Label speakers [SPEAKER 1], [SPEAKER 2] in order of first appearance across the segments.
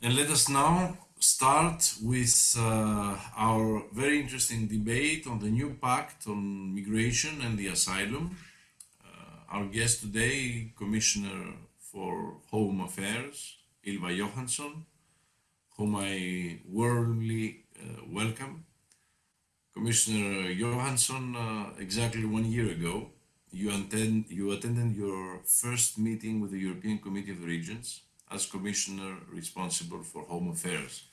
[SPEAKER 1] And let us now start with uh, our very interesting debate on the new pact on migration and the asylum. Uh, our guest today, Commissioner for Home Affairs, Ylva Johansson, whom I warmly uh, welcome. Commissioner Johansson, uh, exactly one year ago, you, attend, you attended your first meeting with the European Committee of the Regions as Commissioner responsible for Home Affairs.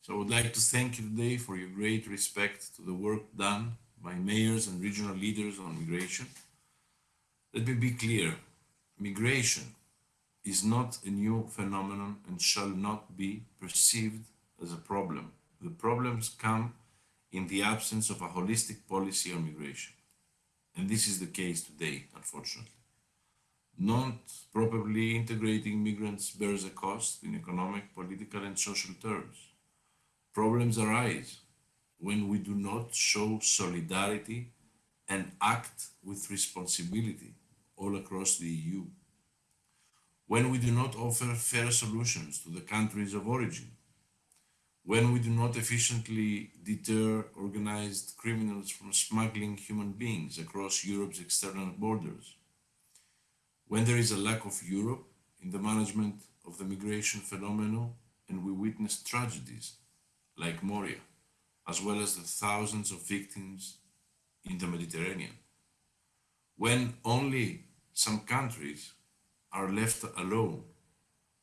[SPEAKER 1] So I would like to thank you today for your great respect to the work done by mayors and regional leaders on migration. Let me be clear, migration is not a new phenomenon and shall not be perceived as a problem. The problems come in the absence of a holistic policy on migration. And this is the case today, unfortunately. Not properly integrating migrants bears a cost in economic, political and social terms. Problems arise when we do not show solidarity and act with responsibility all across the EU. When we do not offer fair solutions to the countries of origin when we do not efficiently deter organized criminals from smuggling human beings across Europe's external borders, when there is a lack of Europe in the management of the migration phenomenon and we witness tragedies like Moria, as well as the thousands of victims in the Mediterranean, when only some countries are left alone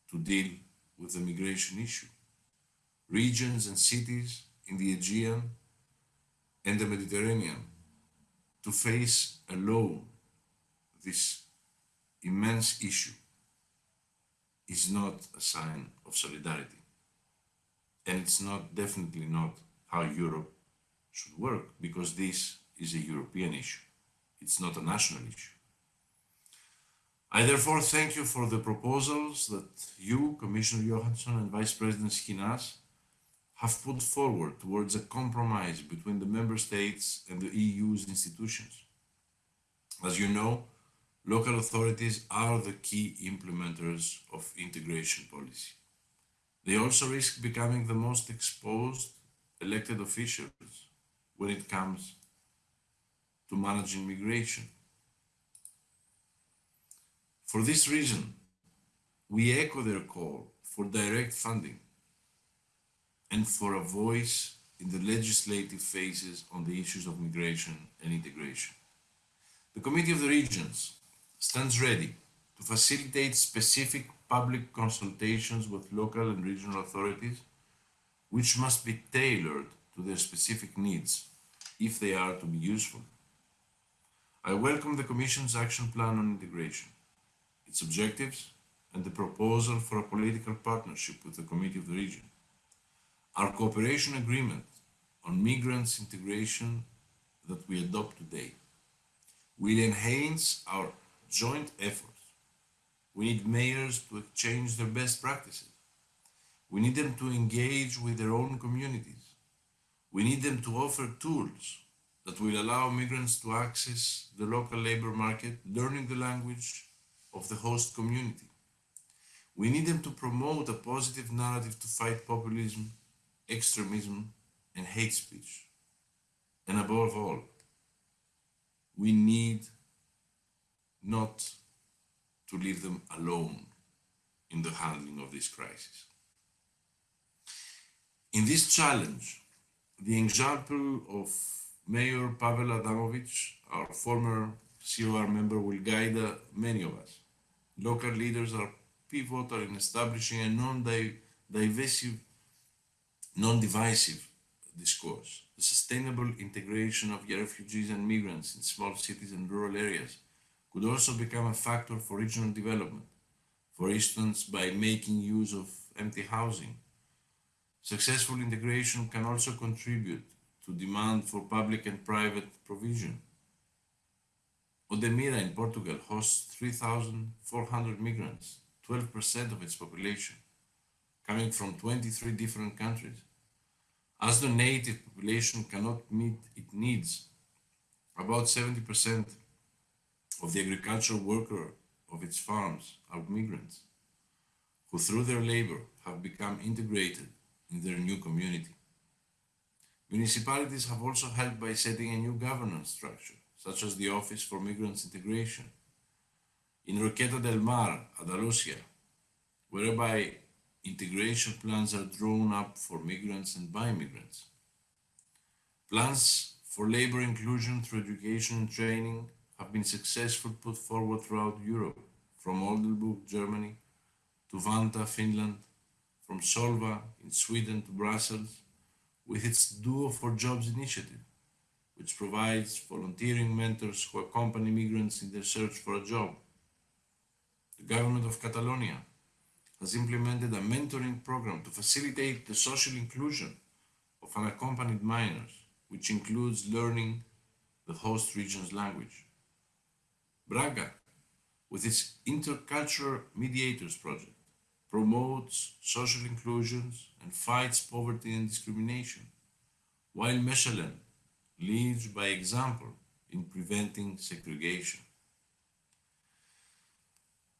[SPEAKER 1] to deal with the migration issue. Regions and cities in the Aegean and the Mediterranean to face alone this immense issue is not a sign of solidarity. And it's not definitely not how Europe should work because this is a European issue. It's not a national issue. I therefore thank you for the proposals that you, Commissioner Johansson and Vice President Schinas have put forward towards a compromise between the member states and the EU's institutions. As you know, local authorities are the key implementers of integration policy. They also risk becoming the most exposed elected officials when it comes to managing migration. For this reason, we echo their call for direct funding and for a voice in the legislative phases on the issues of migration and integration. The Committee of the Regions stands ready to facilitate specific public consultations with local and regional authorities, which must be tailored to their specific needs if they are to be useful. I welcome the Commission's action plan on integration, its objectives, and the proposal for a political partnership with the Committee of the Region. Our cooperation agreement on migrants integration that we adopt today will enhance our joint efforts. We need mayors to exchange their best practices. We need them to engage with their own communities. We need them to offer tools that will allow migrants to access the local labor market, learning the language of the host community. We need them to promote a positive narrative to fight populism extremism, and hate speech. And above all, we need not to leave them alone in the handling of this crisis. In this challenge, the example of Mayor Paweł Adamowicz, our former COR member, will guide uh, many of us. Local leaders are pivotal in establishing a non-divisive non-divisive discourse, the sustainable integration of refugees and migrants in small cities and rural areas could also become a factor for regional development, for instance, by making use of empty housing. Successful integration can also contribute to demand for public and private provision. Odemira in Portugal hosts 3,400 migrants, 12% of its population coming from 23 different countries. As the native population cannot meet its needs, about 70% of the agricultural worker of its farms are migrants, who through their labor have become integrated in their new community. Municipalities have also helped by setting a new governance structure, such as the Office for Migrants Integration. In Roquetas de Mar, Andalusia, whereby integration plans are drawn up for migrants and by migrants. Plans for labor inclusion through education and training have been successfully put forward throughout Europe, from Oldenburg, Germany, to Vantaa, Finland, from Solva in Sweden to Brussels, with its Duo for Jobs initiative, which provides volunteering mentors who accompany migrants in their search for a job. The government of Catalonia has implemented a mentoring program to facilitate the social inclusion of unaccompanied minors, which includes learning the host region's language. Braga, with its Intercultural Mediators Project, promotes social inclusions and fights poverty and discrimination, while Mechelen leads by example in preventing segregation.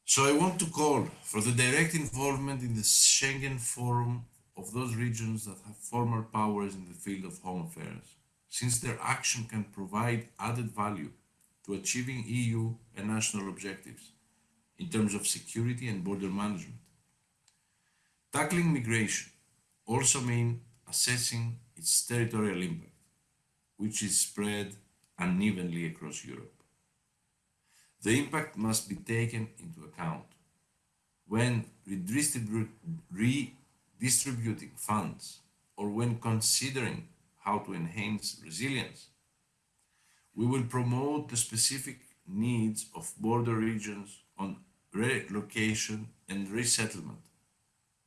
[SPEAKER 1] So I want to call for the direct involvement in the Schengen Forum of those regions that have former powers in the field of home affairs, since their action can provide added value to achieving EU and national objectives in terms of security and border management. Tackling migration also means assessing its territorial impact, which is spread unevenly across Europe. The impact must be taken into account when redistributing funds or when considering how to enhance resilience we will promote the specific needs of border regions on relocation and resettlement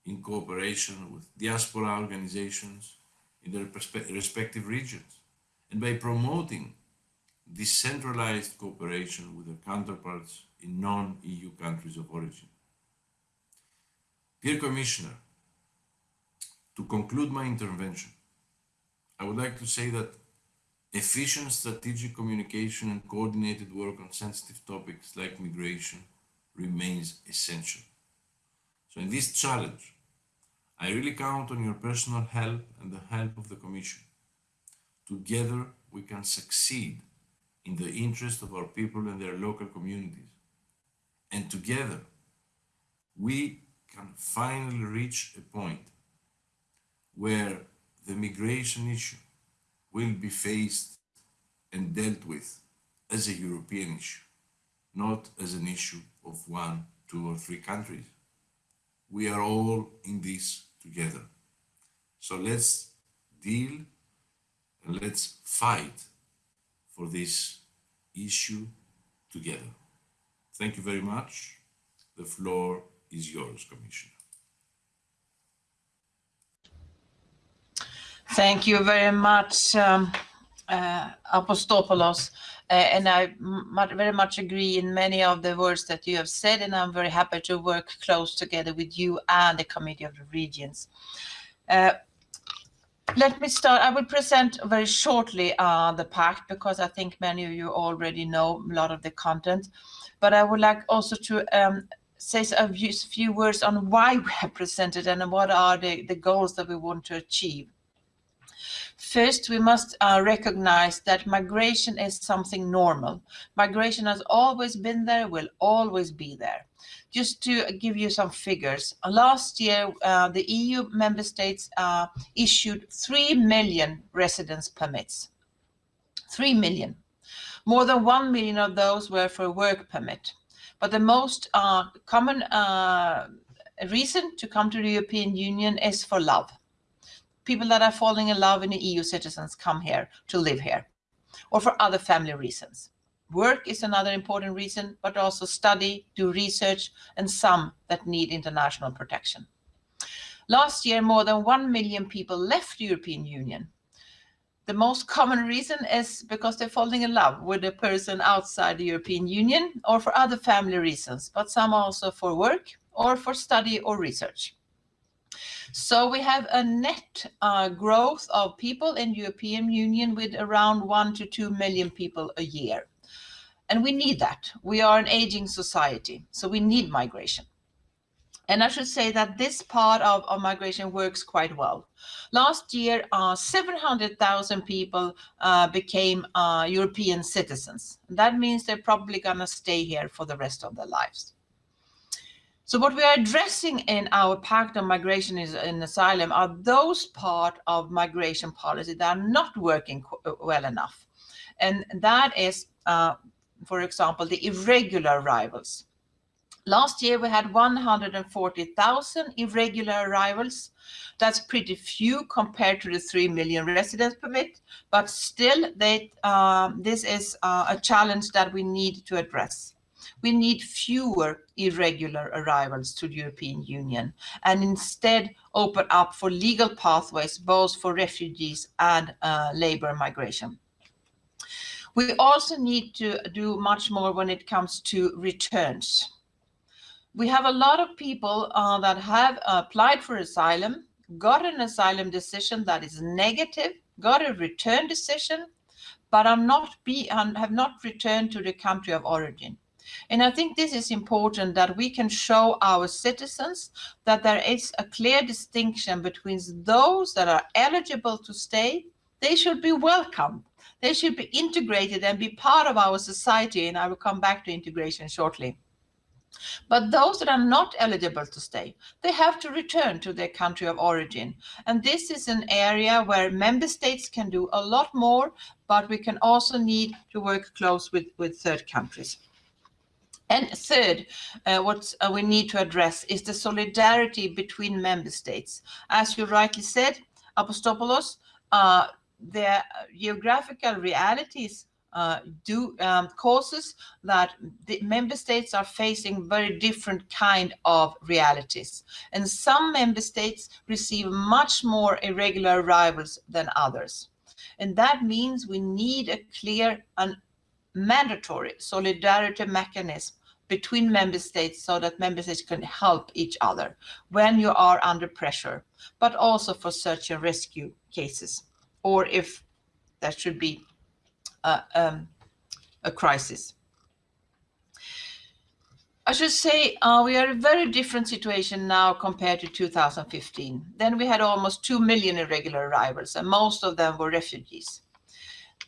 [SPEAKER 1] in cooperation with diaspora organizations in their respective regions and by promoting decentralized cooperation with their counterparts in non-EU countries of origin. Dear Commissioner, to conclude my intervention, I would like to say that Efficient strategic communication and coordinated work on sensitive topics like migration remains essential. So in this challenge, I really count on your personal help and the help of the Commission. Together, we can succeed in the interest of our people and their local communities. And together, we can finally reach a point where the migration issue will be faced and dealt with as a European issue, not as an issue of one, two or three countries. We are all in this together. So let's deal and let's fight for this issue together. Thank you very much. The floor is yours, Commissioner.
[SPEAKER 2] Thank you very much, um, uh, Apostolos. Uh, and I very much agree in many of the words that you have said, and I'm very happy to work close together with you and the Committee of the Regions. Uh, let me start. I will present very shortly uh, the pact because I think many of you already know a lot of the content. But I would like also to um, say a few, few words on why we have presented and what are the, the goals that we want to achieve. First, we must uh, recognize that migration is something normal. Migration has always been there, will always be there. Just to give you some figures, last year uh, the EU member states uh, issued 3 million residence permits. 3 million. More than 1 million of those were for a work permit. But the most uh, common uh, reason to come to the European Union is for love people that are falling in love the EU citizens come here to live here or for other family reasons. Work is another important reason, but also study, do research, and some that need international protection. Last year, more than 1 million people left the European Union. The most common reason is because they're falling in love with a person outside the European Union or for other family reasons, but some also for work or for study or research. So we have a net uh, growth of people in European Union with around one to two million people a year. And we need that. We are an aging society, so we need migration. And I should say that this part of, of migration works quite well. Last year, uh, 700,000 people uh, became uh, European citizens. That means they're probably going to stay here for the rest of their lives. So what we are addressing in our Pact on Migration is, and Asylum are those part of migration policy that are not working well enough. And that is, uh, for example, the irregular arrivals. Last year we had 140,000 irregular arrivals. That's pretty few compared to the 3 million residence permit, but still they, uh, this is uh, a challenge that we need to address. We need fewer irregular arrivals to the European Union and instead open up for legal pathways both for refugees and uh, labor migration. We also need to do much more when it comes to returns we have a lot of people uh, that have applied for asylum, got an asylum decision that is negative, got a return decision, but are not be have not returned to the country of origin. And I think this is important that we can show our citizens that there is a clear distinction between those that are eligible to stay, they should be welcome. They should be integrated and be part of our society. And I will come back to integration shortly. But those that are not eligible to stay, they have to return to their country of origin. And this is an area where member states can do a lot more, but we can also need to work close with, with third countries. And third, uh, what uh, we need to address is the solidarity between member states. As you rightly said, Apostolos, uh, the geographical realities uh, do um, causes that the member states are facing very different kind of realities. And some member states receive much more irregular arrivals than others. And that means we need a clear and mandatory solidarity mechanism between member states so that member states can help each other when you are under pressure, but also for search and rescue cases, or if there should be um, a crisis. I should say uh, we are a very different situation now compared to 2015. Then we had almost 2 million irregular arrivals and most of them were refugees.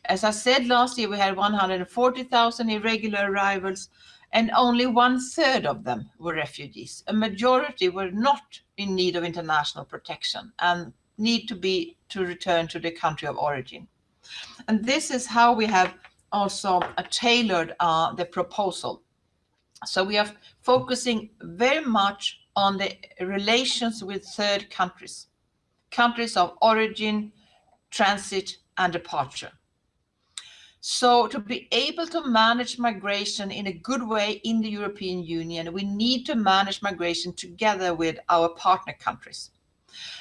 [SPEAKER 2] As I said last year, we had 140,000 irregular arrivals and only one third of them were refugees. A majority were not in need of international protection and need to be to return to the country of origin. And this is how we have also tailored uh, the proposal. So we are focusing very much on the relations with third countries, countries of origin, transit, and departure. So to be able to manage migration in a good way in the European Union, we need to manage migration together with our partner countries.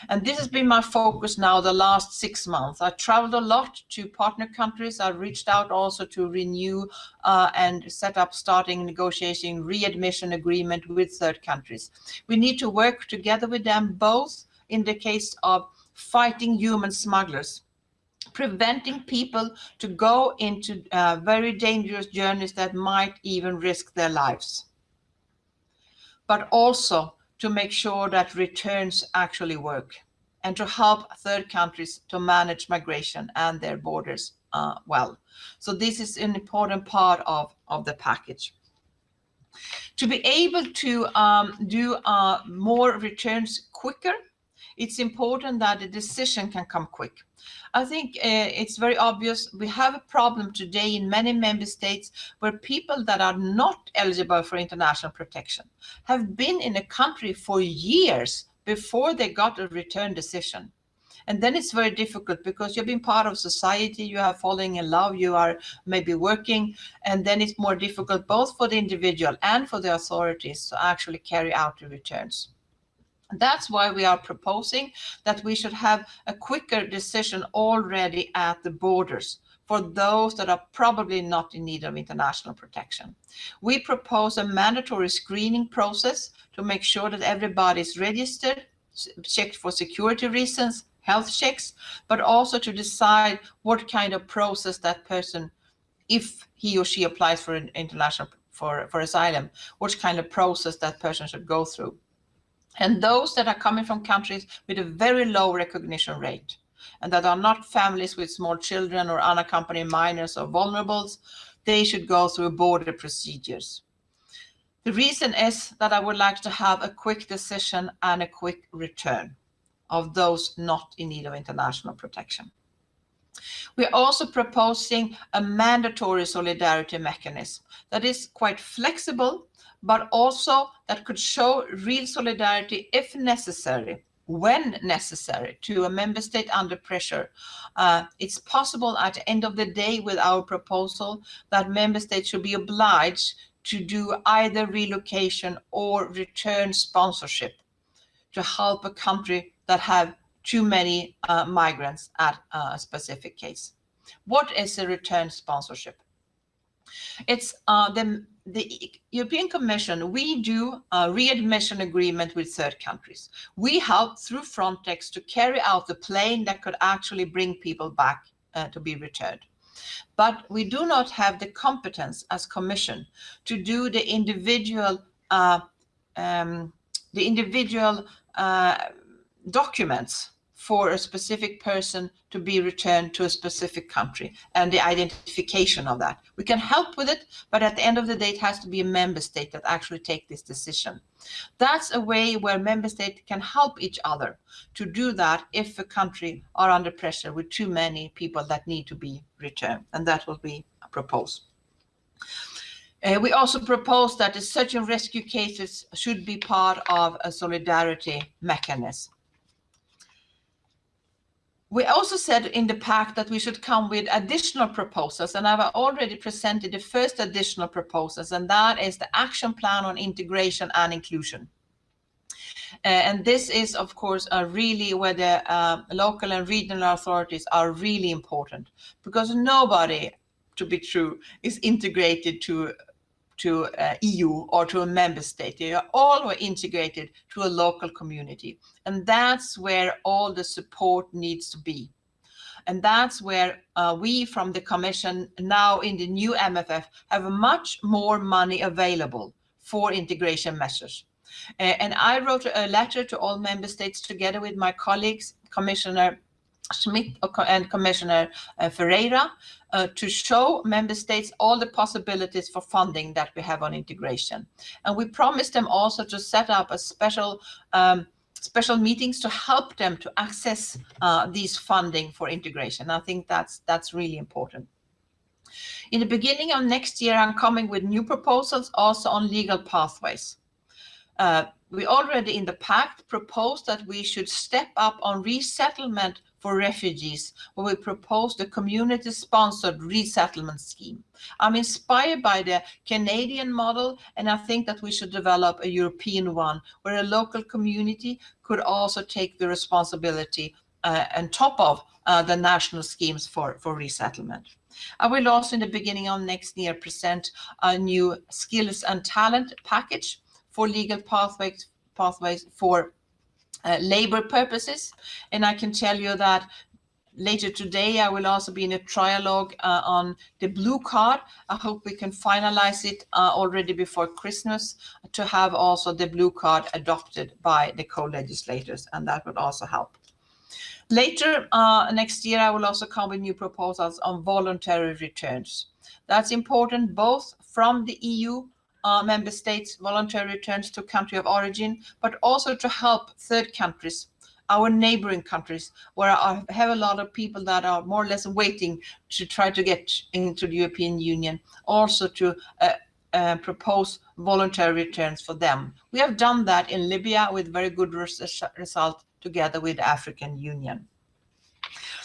[SPEAKER 2] And this has been my focus now the last six months. I traveled a lot to partner countries. I reached out also to renew uh, and set up starting negotiating readmission agreement with third countries. We need to work together with them both in the case of fighting human smugglers preventing people to go into uh, very dangerous journeys that might even risk their lives. But also to make sure that returns actually work and to help third countries to manage migration and their borders uh, well. So this is an important part of, of the package. To be able to um, do uh, more returns quicker, it's important that the decision can come quick. I think uh, it's very obvious we have a problem today in many member states where people that are not eligible for international protection have been in a country for years before they got a return decision. And then it's very difficult because you've been part of society, you are falling in love, you are maybe working, and then it's more difficult both for the individual and for the authorities to actually carry out the returns. That's why we are proposing that we should have a quicker decision already at the borders for those that are probably not in need of international protection. We propose a mandatory screening process to make sure that everybody is registered, checked for security reasons, health checks, but also to decide what kind of process that person, if he or she applies for an international for, for asylum, which kind of process that person should go through. And those that are coming from countries with a very low recognition rate and that are not families with small children or unaccompanied minors or vulnerables, they should go through border procedures. The reason is that I would like to have a quick decision and a quick return of those not in need of international protection. We're also proposing a mandatory solidarity mechanism that is quite flexible, but also that could show real solidarity if necessary, when necessary, to a member state under pressure. Uh, it's possible at the end of the day with our proposal that member states should be obliged to do either relocation or return sponsorship to help a country that have too many uh, migrants at a specific case. What is a return sponsorship? It's uh, the, the European Commission, we do a readmission agreement with third countries. We help through Frontex to carry out the plane that could actually bring people back uh, to be returned. But we do not have the competence as Commission to do the individual uh, um, the individual uh, documents for a specific person to be returned to a specific country and the identification of that. We can help with it, but at the end of the day, it has to be a member state that actually take this decision. That's a way where member states can help each other to do that if a country are under pressure with too many people that need to be returned, and that will be proposed. Uh, we also propose that the search and rescue cases should be part of a solidarity mechanism. We also said in the pact that we should come with additional proposals, and I've already presented the first additional proposals, and that is the action plan on integration and inclusion. Uh, and this is, of course, uh, really where the uh, local and regional authorities are really important, because nobody, to be true, is integrated to to uh, EU or to a member state. They are all were integrated to a local community. And that's where all the support needs to be. And that's where uh, we from the Commission now in the new MFF have much more money available for integration measures. Uh, and I wrote a letter to all member states together with my colleagues, Commissioner Schmit and Commissioner uh, Ferreira uh, to show member states all the possibilities for funding that we have on integration. And we promised them also to set up a special um, special meetings to help them to access uh, these funding for integration. I think that's that's really important. In the beginning of next year, I'm coming with new proposals also on legal pathways. Uh, we already in the pact proposed that we should step up on resettlement for refugees where we proposed a community-sponsored resettlement scheme. I'm inspired by the Canadian model, and I think that we should develop a European one where a local community could also take the responsibility uh, on top of uh, the national schemes for, for resettlement. I will also in the beginning of next year present a new skills and talent package for legal pathways, pathways for uh, labor purposes. And I can tell you that later today I will also be in a trilogue uh, on the blue card. I hope we can finalize it uh, already before Christmas to have also the blue card adopted by the co-legislators and that would also help. Later uh, next year, I will also come with new proposals on voluntary returns. That's important both from the EU uh, member states voluntary returns to country of origin, but also to help third countries, our neighboring countries, where I have a lot of people that are more or less waiting to try to get into the European Union, also to uh, uh, propose voluntary returns for them. We have done that in Libya with very good res result together with African Union.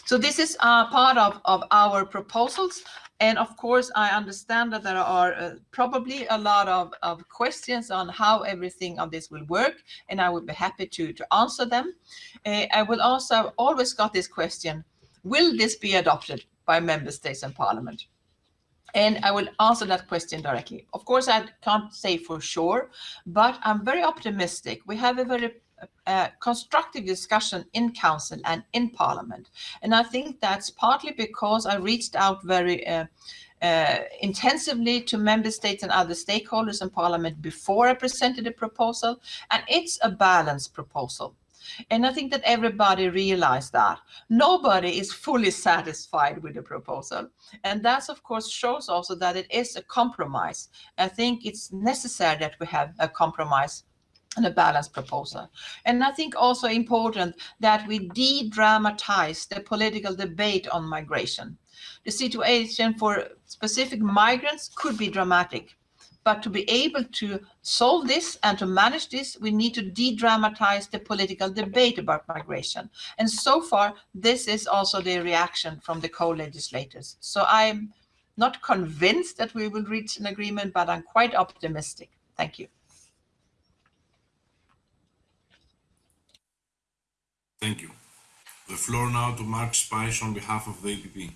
[SPEAKER 2] So this is uh, part of, of our proposals. And of course, I understand that there are uh, probably a lot of, of questions on how everything of this will work, and I would be happy to, to answer them. Uh, I will also always got this question, will this be adopted by member states and parliament? And I will answer that question directly. Of course, I can't say for sure, but I'm very optimistic. We have a very uh, constructive discussion in council and in parliament. And I think that's partly because I reached out very uh, uh, intensively to member states and other stakeholders in parliament before I presented the proposal. And it's a balanced proposal. And I think that everybody realized that. Nobody is fully satisfied with the proposal. And that, of course, shows also that it is a compromise. I think it's necessary that we have a compromise and a balanced proposal. And I think also important that we de-dramatize the political debate on migration. The situation for specific migrants could be dramatic, but to be able to solve this and to manage this, we need to de-dramatize the political debate about migration. And so far, this is also the reaction from the co-legislators. So I'm not convinced that we will reach an agreement, but I'm quite optimistic. Thank you.
[SPEAKER 1] Thank you. The floor now to Mark Spice on behalf of the APP.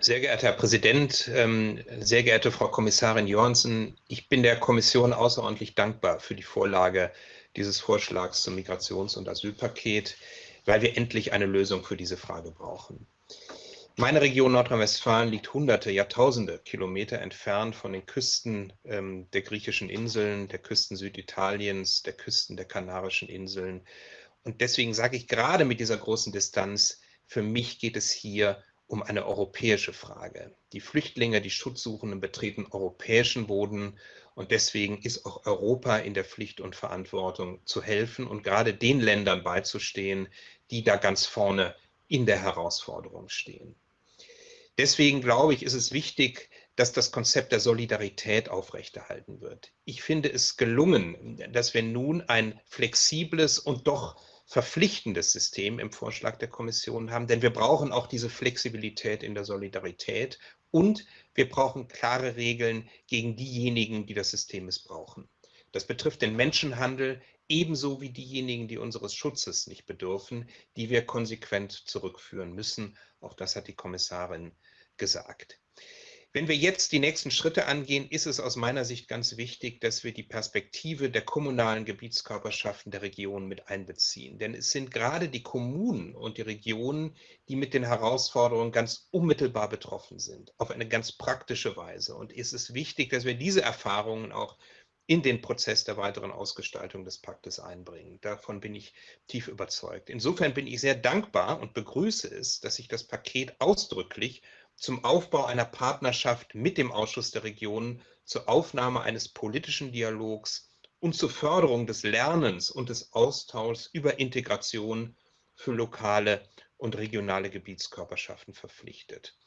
[SPEAKER 3] Sehr geehrter Herr Präsident, ähm, sehr geehrte Frau Kommissarin Johansson, ich bin der Kommission außerordentlich dankbar für die Vorlage dieses Vorschlags zum Migrations- und Asylpaket, weil wir endlich eine Lösung für diese Frage brauchen. Meine Region Nordrhein-Westfalen liegt hunderte, Jahrtausende Kilometer entfernt von den Küsten ähm, der griechischen Inseln, der Küsten Süditaliens, der Küsten der Kanarischen Inseln. Und deswegen sage ich gerade mit dieser großen Distanz, für mich geht es hier um eine europäische Frage. Die Flüchtlinge, die Schutzsuchenden betreten europäischen Boden und deswegen ist auch Europa in der Pflicht und Verantwortung zu helfen und gerade den Ländern beizustehen, die da ganz vorne in der Herausforderung stehen. Deswegen glaube ich, ist es wichtig, dass das Konzept der Solidarität aufrechterhalten wird. Ich finde es gelungen, dass wir nun ein flexibles und doch verpflichtendes System im Vorschlag der Kommission haben, denn wir brauchen auch diese Flexibilität in der Solidarität und wir brauchen klare Regeln gegen diejenigen, die das System missbrauchen. Das betrifft den Menschenhandel ebenso wie diejenigen, die unseres Schutzes nicht bedürfen, die wir konsequent zurückführen müssen. Auch das hat die Kommissarin gesagt. Wenn wir jetzt die nächsten Schritte angehen, ist es aus meiner Sicht ganz wichtig, dass wir die Perspektive der kommunalen Gebietskörperschaften der Regionen mit einbeziehen. Denn es sind gerade die Kommunen und die Regionen, die mit den Herausforderungen ganz unmittelbar betroffen sind, auf eine ganz praktische Weise. Und es ist wichtig, dass wir diese Erfahrungen auch in den Prozess der weiteren Ausgestaltung des Paktes einbringen. Davon bin ich tief überzeugt. Insofern bin ich sehr dankbar und begrüße es, dass sich das Paket ausdrücklich zum Aufbau einer Partnerschaft mit dem Ausschuss der Regionen, zur Aufnahme eines politischen Dialogs und zur Förderung des Lernens und des Austauschs über Integration für lokale und regionale Gebietskörperschaften verpflichtet.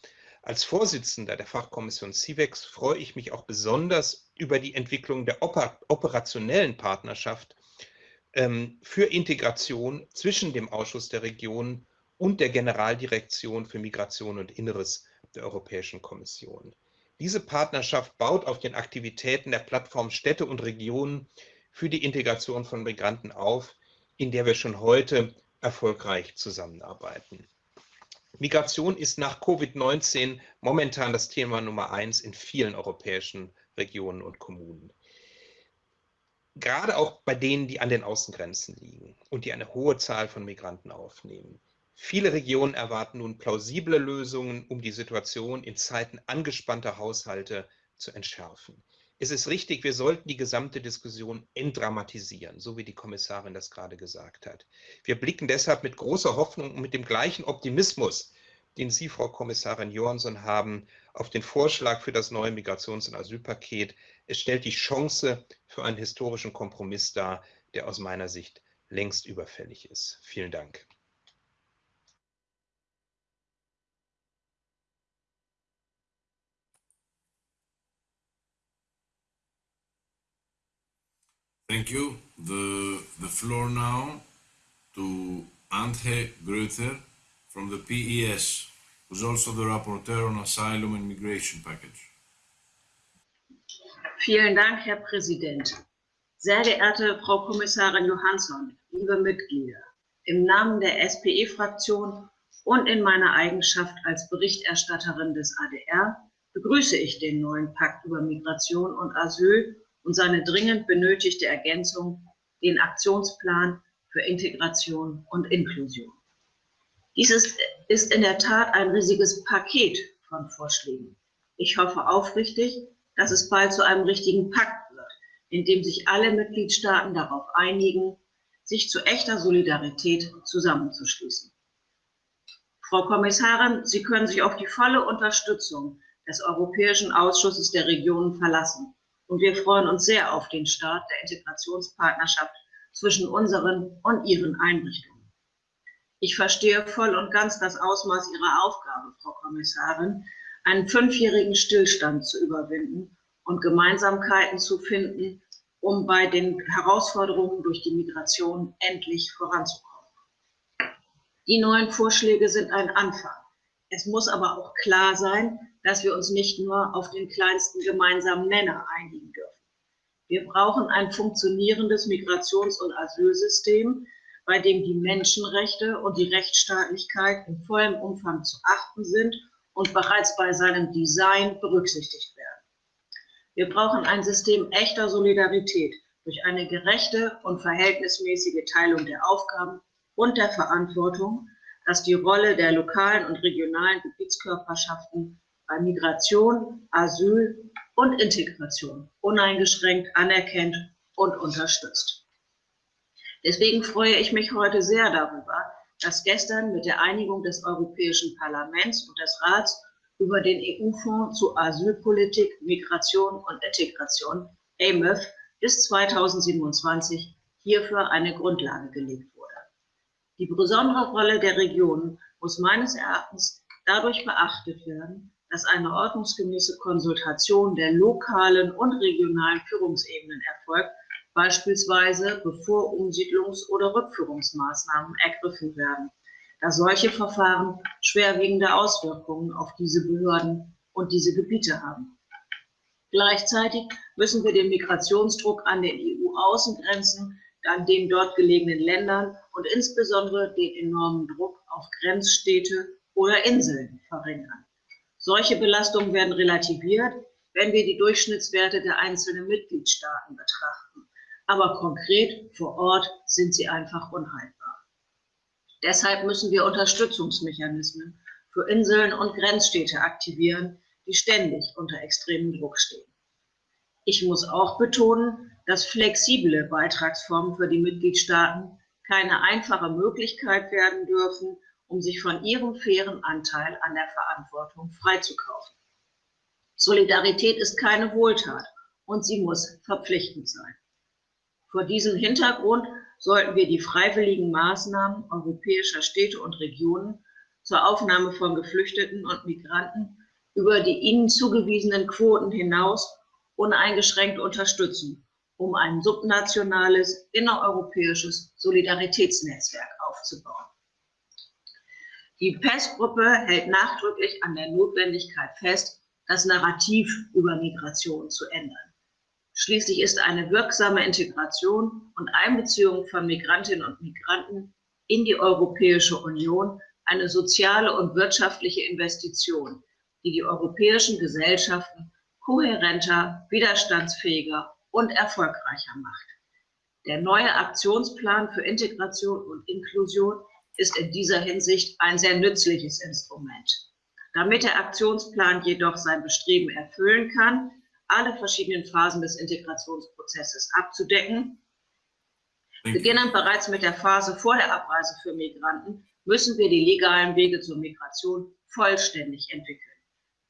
[SPEAKER 3] Als Vorsitzender der Fachkommission CIVEX freue ich mich auch besonders über die Entwicklung der operationellen Partnerschaft ähm, für Integration zwischen dem Ausschuss der Regionen und der Generaldirektion für Migration und Inneres der Europäischen Kommission. Diese Partnerschaft baut auf den Aktivitäten der Plattform Städte und Regionen für die Integration von Migranten auf, in der wir schon heute erfolgreich zusammenarbeiten. Migration ist nach Covid-19 momentan das Thema Nummer eins in vielen europäischen Regionen und Kommunen. Gerade auch bei denen, die an den Außengrenzen liegen und die eine hohe Zahl von Migranten aufnehmen. Viele Regionen erwarten nun plausible Lösungen, um die Situation in Zeiten angespannter Haushalte zu entschärfen. Es ist richtig, wir sollten die gesamte Diskussion entdramatisieren, so wie die Kommissarin das gerade gesagt hat. Wir blicken deshalb mit großer Hoffnung und mit dem gleichen Optimismus, den Sie, Frau Kommissarin Johansson, haben, auf den Vorschlag für das neue Migrations- und Asylpaket. Es stellt die Chance für einen historischen Kompromiss dar, der aus meiner Sicht längst überfällig ist. Vielen Dank.
[SPEAKER 1] Thank you. The, the floor now to Antje Grüter from the PES, who's also the rapporteur on asylum and migration package.
[SPEAKER 4] Vielen Dank, Herr Präsident. Sehr geehrte Frau Kommissarin Johansson, liebe Mitglieder, im Namen der SPE-Fraktion und in meiner Eigenschaft als Berichterstatterin des ADR begrüße ich den neuen Pakt über Migration und Asyl und seine dringend benötigte Ergänzung, den Aktionsplan für Integration und Inklusion. Dies ist, ist in der Tat ein riesiges Paket von Vorschlägen. Ich hoffe aufrichtig, dass es bald zu einem richtigen Pakt wird, in dem sich alle Mitgliedstaaten darauf einigen, sich zu echter Solidarität zusammenzuschließen. Frau Kommissarin, Sie können sich auf die volle Unterstützung des Europäischen Ausschusses der Regionen verlassen. Und wir freuen uns sehr auf den Start der Integrationspartnerschaft zwischen unseren und Ihren Einrichtungen. Ich verstehe voll und ganz das Ausmaß Ihrer Aufgabe, Frau Kommissarin, einen fünfjährigen Stillstand zu überwinden und Gemeinsamkeiten zu finden, um bei den Herausforderungen durch die Migration endlich voranzukommen. Die neuen Vorschläge sind ein Anfang. Es muss aber auch klar sein, dass wir uns nicht nur auf den kleinsten gemeinsamen Nenner einigen dürfen. Wir brauchen ein funktionierendes Migrations- und Asylsystem, bei dem die Menschenrechte und die Rechtsstaatlichkeit in vollem Umfang zu achten sind und bereits bei seinem Design berücksichtigt werden. Wir brauchen ein System echter Solidarität durch eine gerechte und verhältnismäßige Teilung der Aufgaben und der Verantwortung, das die Rolle der lokalen und regionalen Gebietskörperschaften bei Migration, Asyl und Integration uneingeschränkt anerkennt und unterstützt. Deswegen freue ich mich heute sehr darüber, dass gestern mit der Einigung des Europäischen Parlaments und des Rats über den EU-Fonds zu Asylpolitik, Migration und Integration, AMIF, bis 2027 hierfür eine Grundlage gelegt wurde. Die besondere Rolle der Regionen muss meines Erachtens dadurch beachtet werden, dass eine ordnungsgemäße Konsultation der lokalen und regionalen Führungsebenen erfolgt, beispielsweise bevor Umsiedlungs- oder Rückführungsmaßnahmen ergriffen werden, da solche Verfahren schwerwiegende Auswirkungen auf diese Behörden und diese Gebiete haben. Gleichzeitig müssen wir den Migrationsdruck an den EU-Außengrenzen, an den dort gelegenen Ländern und insbesondere den enormen Druck auf Grenzstädte oder Inseln verringern. Solche Belastungen werden relativiert, wenn wir die Durchschnittswerte der einzelnen Mitgliedstaaten betrachten. Aber konkret vor Ort sind sie einfach unhaltbar. Deshalb müssen wir Unterstützungsmechanismen für Inseln und Grenzstädte aktivieren, die ständig unter extremem Druck stehen. Ich muss auch betonen, dass flexible Beitragsformen für die Mitgliedstaaten keine einfache Möglichkeit werden dürfen, um sich von ihrem fairen Anteil an der Verantwortung freizukaufen. Solidarität ist keine Wohltat und sie muss verpflichtend sein. Vor diesem Hintergrund sollten wir die freiwilligen Maßnahmen europäischer Städte und Regionen zur Aufnahme von Geflüchteten und Migranten über die ihnen zugewiesenen Quoten hinaus uneingeschränkt unterstützen, um ein subnationales, innereuropäisches Solidaritätsnetzwerk aufzubauen. Die PES-Gruppe hält nachdrücklich an der Notwendigkeit fest, das Narrativ über Migration zu ändern. Schließlich ist eine wirksame Integration und Einbeziehung von Migrantinnen und Migranten in die Europäische Union eine soziale und wirtschaftliche Investition, die die europäischen Gesellschaften kohärenter, widerstandsfähiger und erfolgreicher macht. Der neue Aktionsplan für Integration und Inklusion ist in dieser Hinsicht ein sehr nützliches Instrument. Damit der Aktionsplan jedoch sein Bestreben erfüllen kann, alle verschiedenen Phasen des Integrationsprozesses abzudecken, beginnend bereits mit der Phase vor der Abreise für Migranten, müssen wir die legalen Wege zur Migration vollständig entwickeln.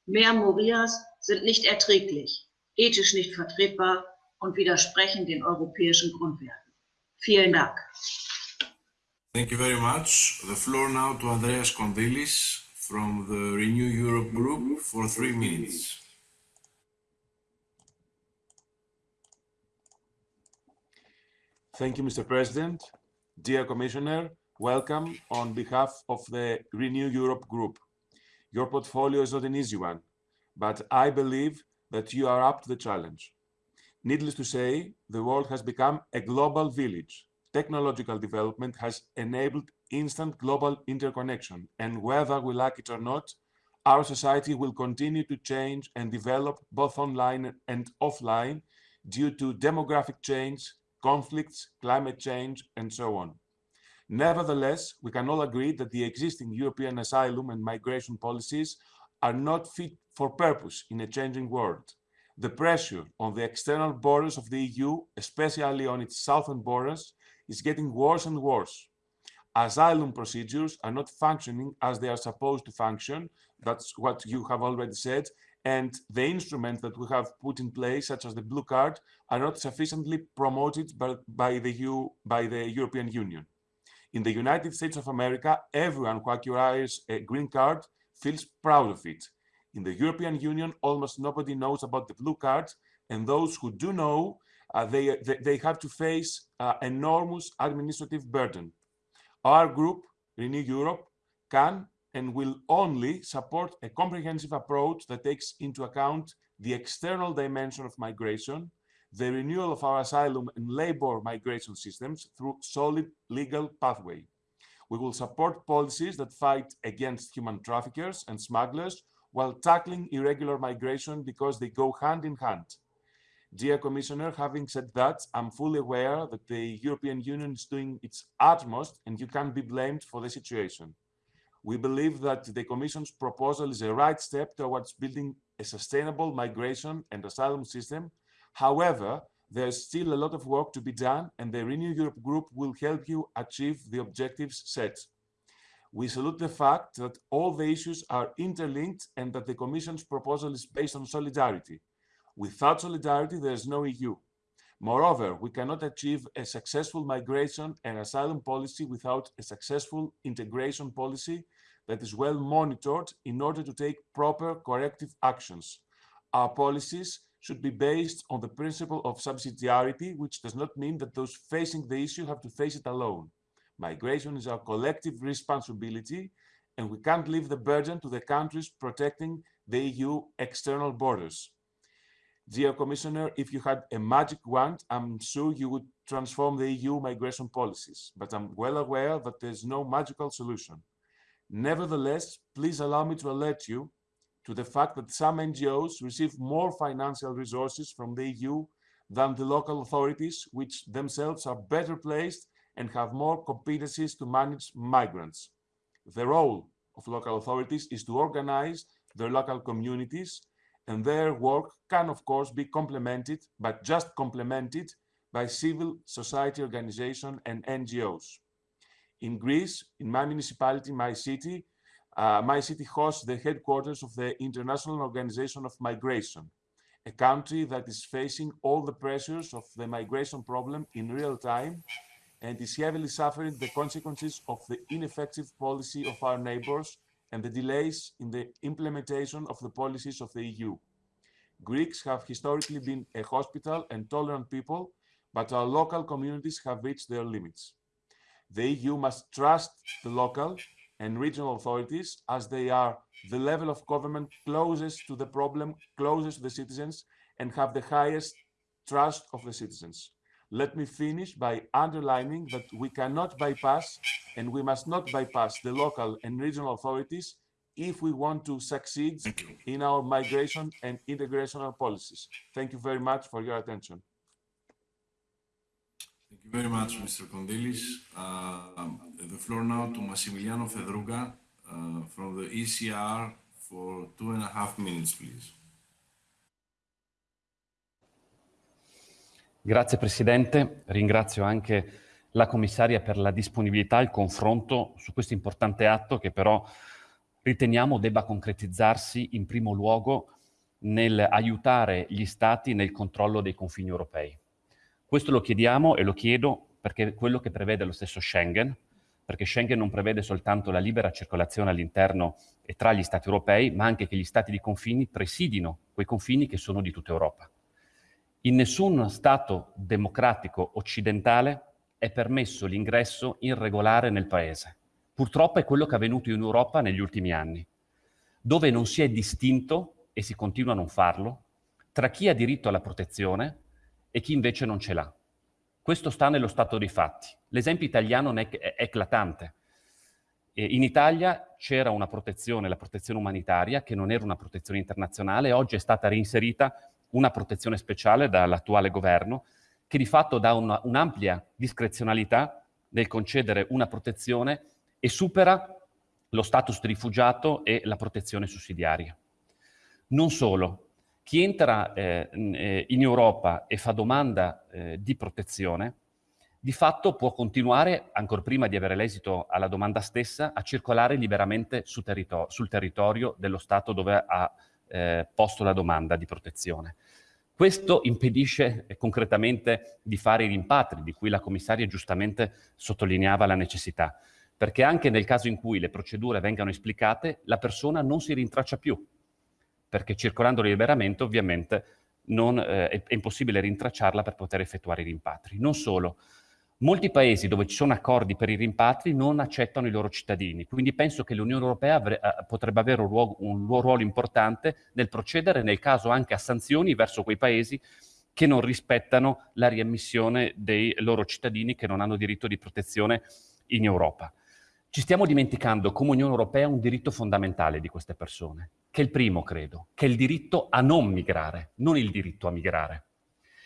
[SPEAKER 4] Mehr Morias sind nicht erträglich, ethisch nicht vertretbar und widersprechen den europäischen Grundwerten. Vielen Dank.
[SPEAKER 1] Thank you very much. The floor now to Andreas Kondilis from the Renew Europe Group for three minutes.
[SPEAKER 5] Thank you, Mr. President. Dear Commissioner, welcome on behalf of the Renew Europe Group. Your portfolio is not an easy one, but I believe that you are up to the challenge. Needless to say, the world has become a global village. Technological development has enabled instant global interconnection, and whether we like it or not, our society will continue to change and develop both online and offline due to demographic change, conflicts, climate change, and so on. Nevertheless, we can all agree that the existing European asylum and migration policies are not fit for purpose in a changing world. The pressure on the external borders of the EU, especially on its southern borders, is getting worse and worse. Asylum procedures are not functioning as they are supposed to function. That's what you have already said. And the instruments that we have put in place, such as the blue card, are not sufficiently promoted by, by, the, EU, by the European Union. In the United States of America, everyone who acquires a green card feels proud of it. In the European Union, almost nobody knows about the blue card, and those who do know, uh, they, they, they, have to face uh, enormous administrative burden. Our group, Renew Europe, can and will only support a comprehensive approach that takes into account the external dimension of migration, the renewal of our asylum and labor migration systems through solid legal pathway. We will support policies that fight against human traffickers and smugglers while tackling irregular migration because they go hand in hand. Dear Commissioner, having said that, I'm fully aware that the European Union is doing its utmost and you can't be blamed for the situation. We believe that the Commission's proposal is a right step towards building a sustainable migration and asylum system. However, there's still a lot of work to be done and the Renew Europe group will help you achieve the objectives set. We salute the fact that all the issues are interlinked and that the Commission's proposal is based on solidarity. Without solidarity, there is no EU. Moreover, we cannot achieve a successful migration and asylum policy without a successful integration policy that is well monitored in order to take proper corrective actions. Our policies should be based on the principle of subsidiarity, which does not mean that those facing the issue have to face it alone. Migration is our collective responsibility, and we can't leave the burden to the countries protecting the EU external borders. Dear Commissioner, if you had a magic wand, I'm sure you would transform the EU migration policies, but I'm well aware that there's no magical solution. Nevertheless, please allow me to alert you to the fact that some NGOs receive more financial resources from the EU than the local authorities, which themselves are better placed and have more competencies to manage migrants. The role of local authorities is to organize their local communities and their work can of course be complemented, but just complemented by civil society organization and NGOs. In Greece, in my municipality, my city, uh, my city hosts the headquarters of the International Organization of Migration, a country that is facing all the pressures of the migration problem in real time and is heavily suffering the consequences of the ineffective policy of our neighbors and the delays in the implementation of the policies of the EU. Greeks have historically been a hospital and tolerant people, but our local communities have reached their limits. The EU must trust the local and regional authorities as they are the level of government closest to the problem, closest to the citizens, and have the highest trust of the citizens. Let me finish by underlining that we cannot bypass and we must not bypass the local and regional authorities if we want to succeed in our migration and integration policies. Thank you very much for your attention.
[SPEAKER 1] Thank you very much, Mr. Kondilis. Uh, the floor now to Massimiliano Fedriga uh, from the ECR for two and a half minutes, please.
[SPEAKER 6] Grazie Presidente, ringrazio anche la commissaria per la disponibilità al confronto su questo importante atto che però riteniamo debba concretizzarsi in primo luogo nel aiutare gli Stati nel controllo dei confini europei. Questo lo chiediamo e lo chiedo perché è quello che prevede lo stesso Schengen, perché Schengen non prevede soltanto la libera circolazione all'interno e tra gli Stati europei, ma anche che gli Stati di confini presidino quei confini che sono di tutta Europa. In nessun Stato democratico occidentale è permesso l'ingresso irregolare nel Paese. Purtroppo è quello che è avvenuto in Europa negli ultimi anni, dove non si è distinto, e si continua a non farlo, tra chi ha diritto alla protezione e chi invece non ce l'ha. Questo sta nello stato dei fatti. L'esempio italiano è eclatante. In Italia c'era una protezione, la protezione umanitaria, che non era una protezione internazionale, oggi è stata reinserita una protezione speciale dall'attuale governo che di fatto dà un'ampia discrezionalità nel concedere una protezione e supera lo status di rifugiato e la protezione sussidiaria. Non solo, chi entra eh, eh, in Europa e fa domanda eh, di protezione, di fatto può continuare, ancora prima di avere l'esito alla domanda stessa, a circolare liberamente su territorio, sul territorio dello Stato dove ha eh, posto la domanda di protezione. Questo impedisce eh, concretamente di fare i rimpatri, di cui la commissaria giustamente sottolineava la necessità, perché anche nel caso in cui le procedure vengano esplicate, la persona non si rintraccia più, perché circolando liberamente ovviamente non, eh, è, è impossibile rintracciarla per poter effettuare i rimpatri. Non solo, Molti paesi dove ci sono accordi per i rimpatri non accettano i loro cittadini, quindi penso che l'Unione Europea avre, uh, potrebbe avere un ruolo, un ruolo importante nel procedere nel caso anche a sanzioni verso quei paesi che non rispettano la riammissione dei loro cittadini che non hanno diritto di protezione in Europa. Ci stiamo dimenticando come Unione Europea un diritto fondamentale di queste persone, che è il primo, credo, che è il diritto a non migrare, non il diritto a migrare.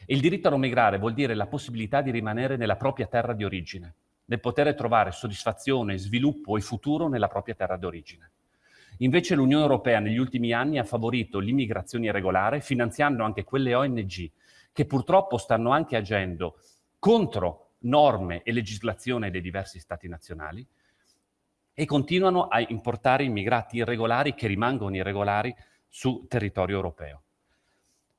[SPEAKER 6] Il diritto a non migrare vuol dire la possibilità di rimanere nella propria terra di origine, nel poter trovare soddisfazione, sviluppo e futuro nella propria terra di origine. Invece l'Unione Europea negli ultimi anni ha favorito l'immigrazione irregolare finanziando anche quelle ONG che purtroppo stanno anche agendo contro norme e legislazione dei diversi stati nazionali e continuano a importare immigrati irregolari che rimangono irregolari su territorio europeo.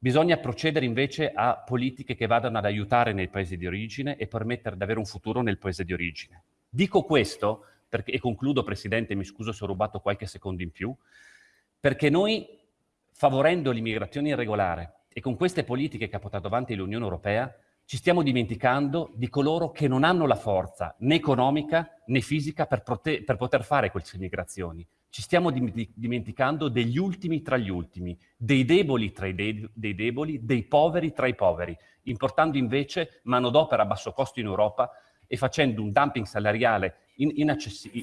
[SPEAKER 6] Bisogna procedere invece a politiche che vadano ad aiutare nei paesi di origine e permettere di avere un futuro nel paese di origine. Dico questo, perché, e concludo Presidente, mi scuso se ho rubato qualche secondo in più, perché noi, favorendo l'immigrazione irregolare e con queste politiche che ha portato avanti l'Unione Europea, ci stiamo dimenticando di coloro che non hanno la forza né economica né fisica per, per poter fare queste migrazioni ci stiamo dimenticando degli ultimi tra gli ultimi, dei deboli tra i de dei deboli, dei poveri tra i poveri, importando invece manodopera a basso costo in Europa e facendo un dumping salariale in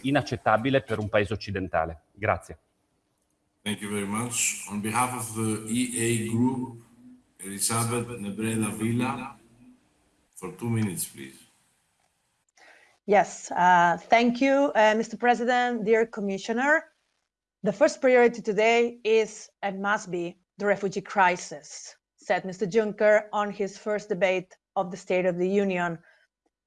[SPEAKER 6] inaccettabile per un paese occidentale. Grazie.
[SPEAKER 1] Thank you very much. On behalf of the EA Group, Elisabeth Nebreda Villa, for two minutes, please.
[SPEAKER 7] Yes, uh, thank you, uh, Mr. President, dear Commissioner. The first priority today is and must be the refugee crisis, said Mr. Juncker on his first debate of the State of the Union.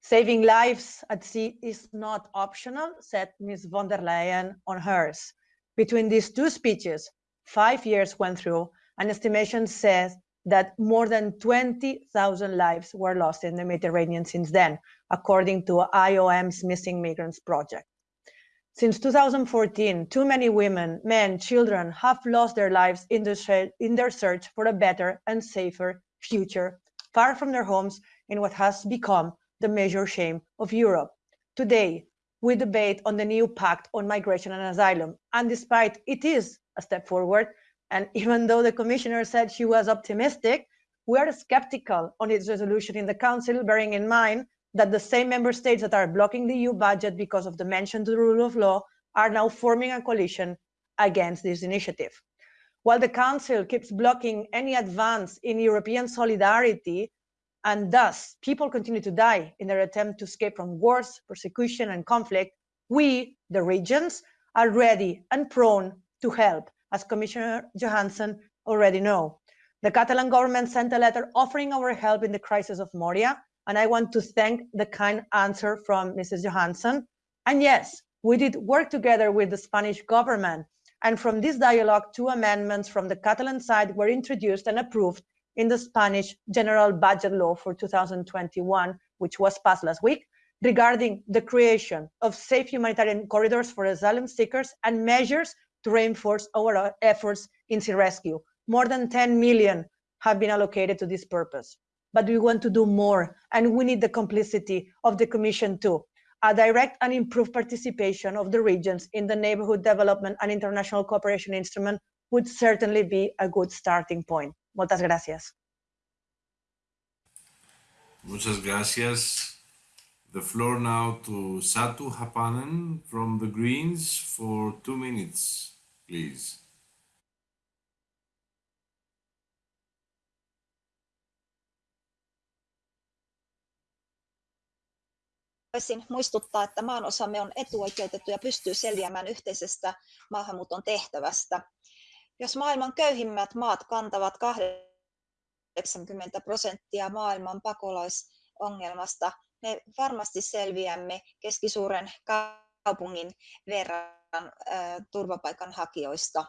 [SPEAKER 7] Saving lives at sea is not optional, said Ms. von der Leyen on hers. Between these two speeches, five years went through, an estimation says that more than 20,000 lives were lost in the Mediterranean since then, according to IOM's Missing Migrants Project. Since 2014, too many women, men, children have lost their lives in, the, in their search for a better and safer future, far from their homes in what has become the major shame of Europe. Today, we debate on the new pact on migration and asylum. And despite it is a step forward, and even though the commissioner said she was optimistic, we are skeptical on its resolution in the council, bearing in mind that the same member states that are blocking the EU budget because of the mentioned rule of law are now forming a coalition against this initiative. While the Council keeps blocking any advance in European solidarity, and thus people continue to die in their attempt to escape from wars, persecution, and conflict, we, the regions, are ready and prone to help, as Commissioner Johansson already know. The Catalan government sent a letter offering our help in the crisis of Moria, and I want to thank the kind answer from Mrs. Johansson. And yes, we did work together with the Spanish government. And from this dialogue, two amendments from the Catalan side were introduced and approved in the Spanish General Budget Law for 2021, which was passed last week, regarding the creation of safe humanitarian corridors for asylum seekers and measures to reinforce our efforts in sea rescue. More than 10 million have been allocated to this purpose but we want to do more and we need the complicity of the commission too a direct and improved participation of the regions in the neighborhood development and international cooperation instrument would certainly be a good starting point. Muchas gracias.
[SPEAKER 1] Muchas gracias. The floor now to Satu Haapanen from the Greens for two minutes, please.
[SPEAKER 8] Haluaisin muistuttaa, että maanosamme on etuoikeutettu ja pystyy selviämään yhteisestä maahanmuuton tehtävästä. Jos maailman köyhimmät maat kantavat 80 prosenttia maailman pakolaisongelmasta, me varmasti selviämme keskisuuren kaupungin verran turvapaikanhakijoista.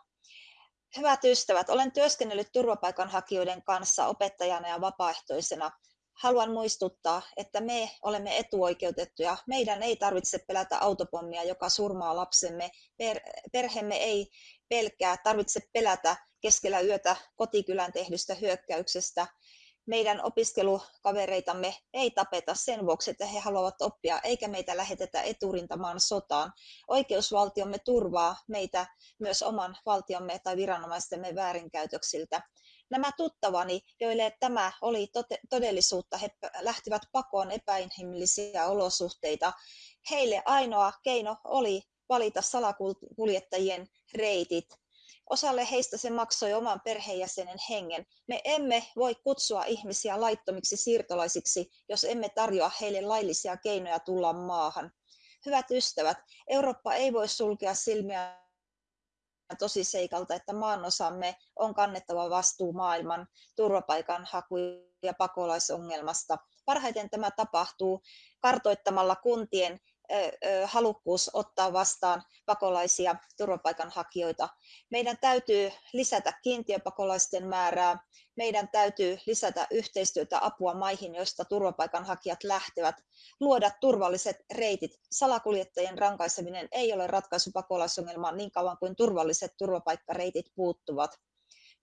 [SPEAKER 8] Hyvät ystävät, olen työskennellyt turvapaikanhakijoiden kanssa opettajana ja vapaaehtoisena haluan muistuttaa, että me olemme etuoikeutettuja. Meidän ei tarvitse pelätä autopommia, joka surmaa lapsemme. Per, perheemme ei pelkää, tarvitse pelätä keskellä yötä kotikylän tehdystä hyökkäyksestä. Meidän opiskelukavereitamme ei tapeta sen vuoksi, että he haluavat oppia, eikä meitä lähetetä eturintamaan sotaan. Oikeusvaltiomme turvaa meitä myös oman valtiomme tai viranomaistemme väärinkäytöksiltä. Nämä tuttavani, joille tämä oli todellisuutta, he lähtivät pakoon epäinhimillisiä olosuhteita. Heille ainoa keino oli valita salakuljettajien reitit. Osalle heistä se maksoi oman perheenjäsenen hengen. Me emme voi kutsua ihmisiä laittomiksi siirtolaisiksi, jos emme tarjoa heille laillisia keinoja tulla maahan. Hyvät ystävät, Eurooppa ei voi sulkea silmiä tosiseikalta, että maanosamme on kannettava vastuu maailman turvapaikanhaku- ja pakolaisongelmasta. Parhaiten tämä tapahtuu kartoittamalla kuntien halukkuus ottaa vastaan pakolaisia turvapaikanhakijoita. Meidän täytyy lisätä kiintiöpakolaisten määrää, meidän täytyy lisätä yhteistyötä apua maihin, joista turvapaikanhakijat lähtevät, luoda turvalliset reitit. Salakuljettajien rankaiseminen ei ole ratkaisu pakolaisongelmaan niin kauan kuin turvalliset turvapaikkareitit puuttuvat.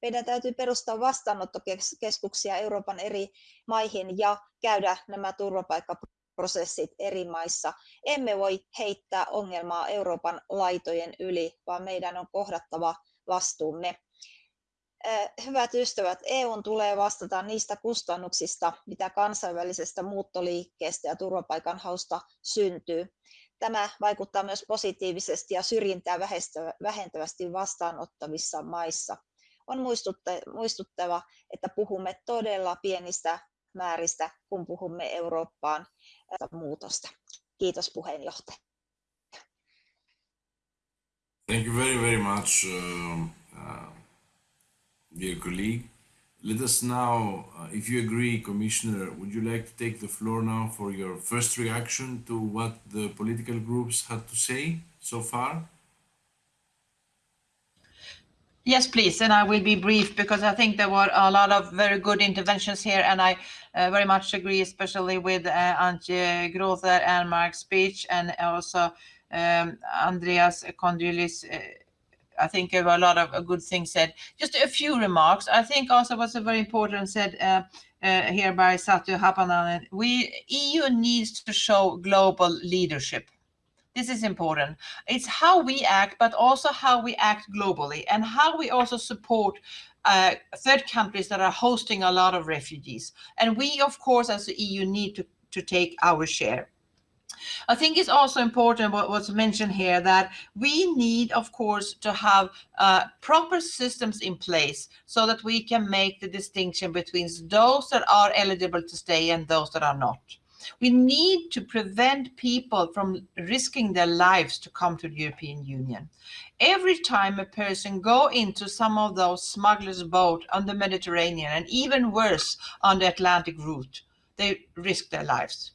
[SPEAKER 8] Meidän täytyy perustaa vastaanottokeskuksia Euroopan eri maihin ja käydä nämä turvapaikka prosessit eri maissa. Emme voi heittää ongelmaa Euroopan laitojen yli, vaan meidän on kohdattava vastuumme. Hyvät ystävät, EUn tulee vastata niistä kustannuksista, mitä kansainvälisestä muuttoliikkeestä ja turvapaikanhausta syntyy. Tämä vaikuttaa myös positiivisesti ja syrjintää vähentävästi vastaanottavissa maissa. On muistuttava, että puhumme todella pienistä määristä, kun puhumme Eurooppaan muutosta. Kiitos puheenjohtaja.
[SPEAKER 1] Thank you very, very much, uh, uh, dear colleague. Let us now, uh, if you agree, Commissioner, would you like to take the floor now for your first reaction to what the political groups had to say so far?
[SPEAKER 2] Yes, please. And I will be brief because I think there were a lot of very good interventions here. And I uh, very much agree, especially with uh, Antje Grotheer and Mark Speich and also um, Andreas Kondrylis. Uh, I think there were a lot of good things said. Just a few remarks. I think also what's very important said uh, uh, here by Satu Haapanen. We EU needs to show global leadership this is important. It's how we act, but also how we act globally and how we also support uh, third countries that are hosting a lot of refugees. And we, of course, as the EU need to, to take our share. I think it's also important what was mentioned here that we need, of course, to have uh, proper systems in place so that we can make the distinction between those that are eligible to stay and those that are not. We need to prevent people from risking their lives to come to the European Union. Every time a person go into some of those smugglers' boat on the Mediterranean and even worse on the Atlantic route, they risk their lives.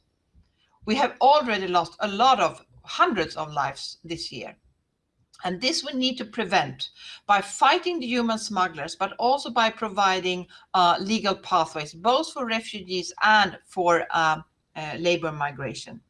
[SPEAKER 2] We have already lost a lot of hundreds of lives this year. And this we need to prevent by fighting the human smugglers, but also by providing uh, legal pathways, both for refugees and for uh, Uh, labor migration.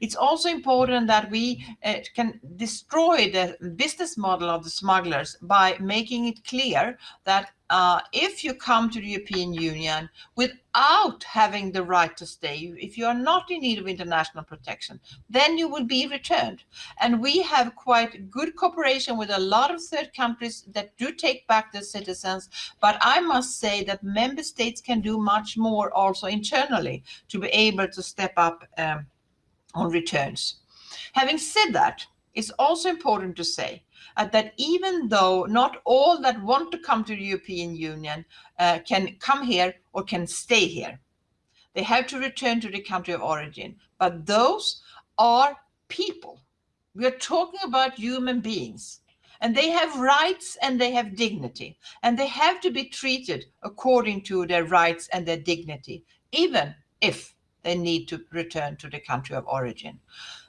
[SPEAKER 2] It's also important that we uh, can destroy the business model of the smugglers by making it clear that uh, if you come to the European Union without having the right to stay, if you are not in need of international protection, then you will be returned. And we have quite good cooperation with a lot of third countries that do take back their citizens. But I must say that member states can do much more also internally to be able to step up um, on returns. Having said that, it's also important to say uh, that even though not all that want to come to the European Union uh, can come here or can stay here, They have to return to the country of origin. But those are people. We are talking about human beings. And they have rights and they have dignity. And they have to be treated according to their rights and their dignity, even if they need to return to the country of origin.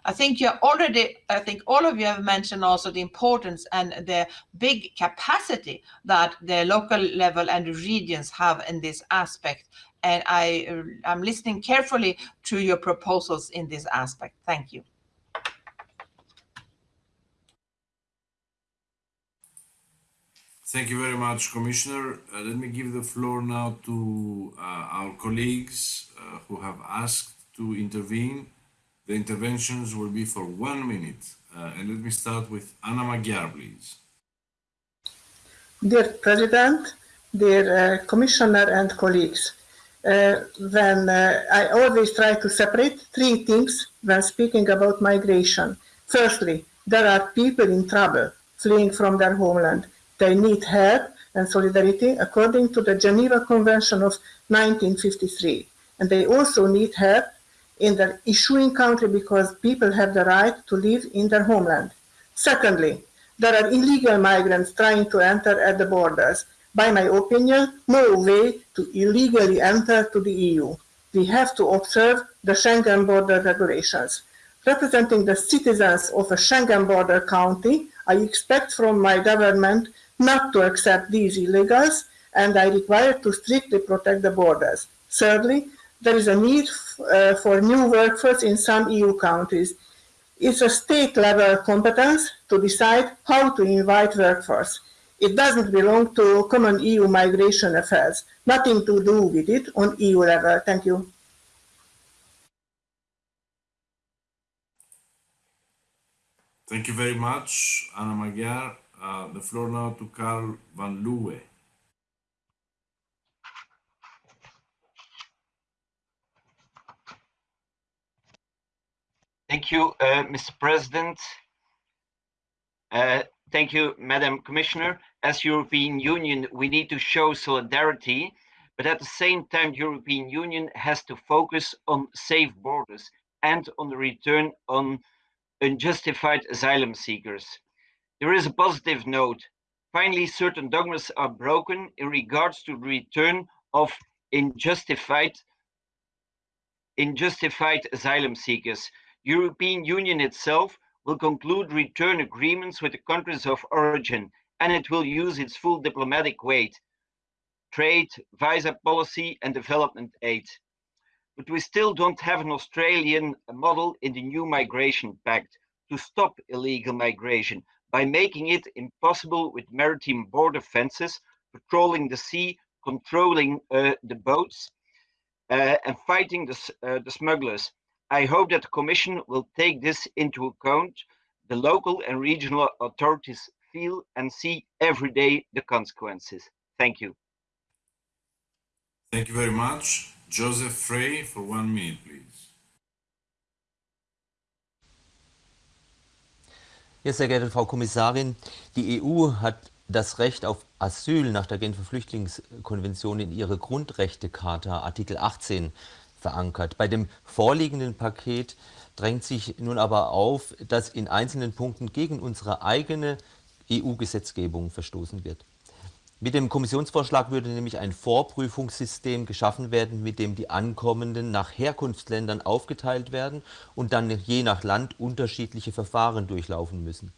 [SPEAKER 2] I think you already, I think all of you have mentioned also the importance and the big capacity that the local level and regions have in this aspect. And I, I'm listening carefully to your proposals in this aspect. Thank you.
[SPEAKER 1] Thank you very much, Commissioner. Uh, let me give the floor now to uh, our colleagues uh, who have asked to intervene. The interventions will be for one minute. Uh, and let me start with Anna Magyar, please.
[SPEAKER 9] Dear President, dear uh, Commissioner and colleagues, uh, when I always try to separate three things when speaking about migration. Firstly, there are people in trouble fleeing from their homeland they need help and solidarity according to the Geneva Convention of 1953. And they also need help in the issuing country because people have the right to live in their homeland. Secondly, there are illegal migrants trying to enter at the borders. By my opinion, no way to illegally enter to the EU. We have to observe the Schengen border regulations. Representing the citizens of a Schengen border county, I expect from my government not to accept these illegals, and I require to strictly protect the borders. Thirdly, there is a need uh, for new workforce in some EU countries. It's a state level competence to decide how to invite workforce. It doesn't belong to common EU migration affairs. Nothing to do with it on EU level. Thank you.
[SPEAKER 1] Thank you very much, Anna Magyar. The floor now to Carl van Leeuwen.
[SPEAKER 10] Thank you, uh, Mr. President. Uh, thank you, Madam Commissioner. As European Union, we need to show solidarity, but at the same time, European Union has to focus on safe borders and on the return on unjustified asylum seekers. There is a positive note. Finally, certain dogmas are broken in regards to the return of unjustified, unjustified asylum seekers. European Union itself will conclude return agreements with the countries of origin, and it will use its full diplomatic weight, trade, visa policy, and development aid. But we still don't have an Australian model in the new migration pact to stop illegal migration, by making it impossible with maritime border fences, patrolling the sea, controlling uh, the boats, uh, and fighting the, uh, the smugglers. I hope that the Commission will take this into account. The local and regional authorities feel and see every day the consequences. Thank you.
[SPEAKER 1] Thank you very much. Josef Frey for one minute, please.
[SPEAKER 11] Ja, sehr geehrte Frau Kommissarin, die EU hat das Recht auf Asyl nach der Genfer Flüchtlingskonvention in ihre Grundrechtecharta Artikel 18 verankert. Bei dem vorliegenden Paket drängt sich nun aber auf, dass in einzelnen Punkten gegen unsere eigene EU-Gesetzgebung verstoßen wird. Mit dem Kommissionsvorschlag würde nämlich ein Vorprüfungssystem geschaffen werden, mit dem die Ankommenden nach Herkunftsländern aufgeteilt werden und dann je nach Land unterschiedliche Verfahren durchlaufen müssen.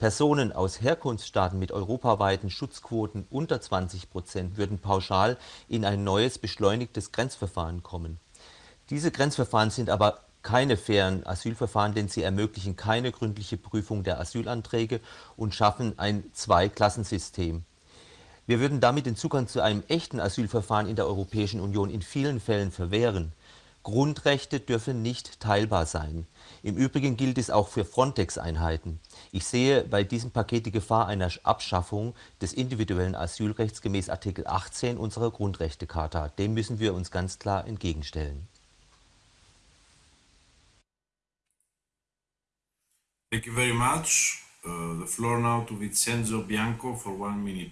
[SPEAKER 11] Personen aus Herkunftsstaaten mit europaweiten Schutzquoten unter 20 Prozent würden pauschal in ein neues beschleunigtes Grenzverfahren kommen. Diese Grenzverfahren sind aber keine fairen Asylverfahren, denn sie ermöglichen keine gründliche Prüfung der Asylanträge und schaffen ein Zweiklassensystem. Wir würden damit den Zugang zu einem echten Asylverfahren in der Europäischen Union in vielen Fällen verwehren. Grundrechte dürfen nicht teilbar sein. Im Übrigen gilt es auch für Frontex-Einheiten. Ich sehe bei diesem Paket die Gefahr einer Abschaffung des individuellen Asylrechts gemäß Artikel 18 unserer Grundrechtecharta. Dem müssen wir uns ganz klar entgegenstellen.
[SPEAKER 1] Thank you very much. Uh, the floor now to Vincenzo Bianco for one minute,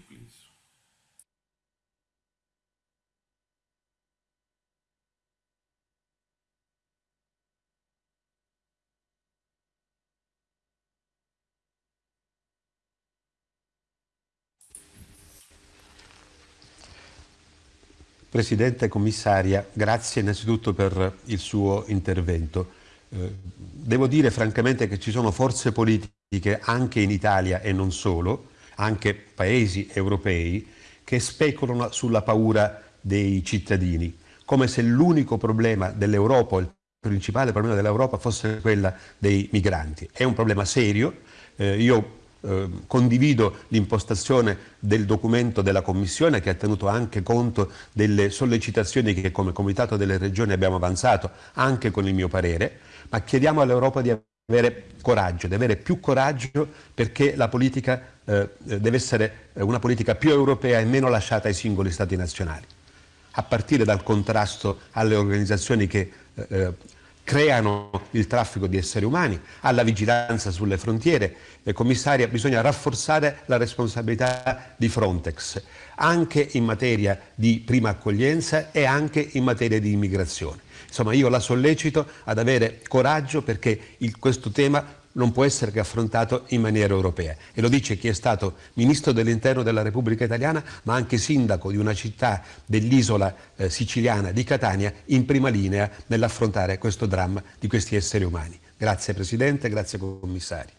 [SPEAKER 12] Presidente Commissaria, grazie innanzitutto per il suo intervento. Eh, devo dire francamente che ci sono forze politiche anche in Italia e non solo, anche paesi europei, che speculano sulla paura dei cittadini, come se l'unico problema dell'Europa, il principale problema dell'Europa fosse quella dei migranti. È un problema serio, eh, io eh, condivido l'impostazione del documento della Commissione che ha tenuto anche conto delle sollecitazioni che come Comitato delle Regioni abbiamo avanzato anche con il mio parere, ma chiediamo all'Europa di avere coraggio, di avere più coraggio perché la politica eh, deve essere una politica più europea e meno lasciata ai singoli Stati nazionali, a partire dal contrasto alle organizzazioni che eh, creano il traffico di esseri umani, alla vigilanza sulle frontiere. Eh, commissaria, bisogna rafforzare la responsabilità di Frontex, anche in materia di prima accoglienza e anche in materia di immigrazione. Insomma, io la sollecito ad avere coraggio perché il, questo tema non può essere che affrontato in maniera europea. E lo dice chi è stato Ministro dell'Interno della Repubblica Italiana, ma anche Sindaco di una città dell'isola eh, siciliana di Catania, in prima linea nell'affrontare questo dramma di questi esseri umani. Grazie Presidente, grazie Commissario.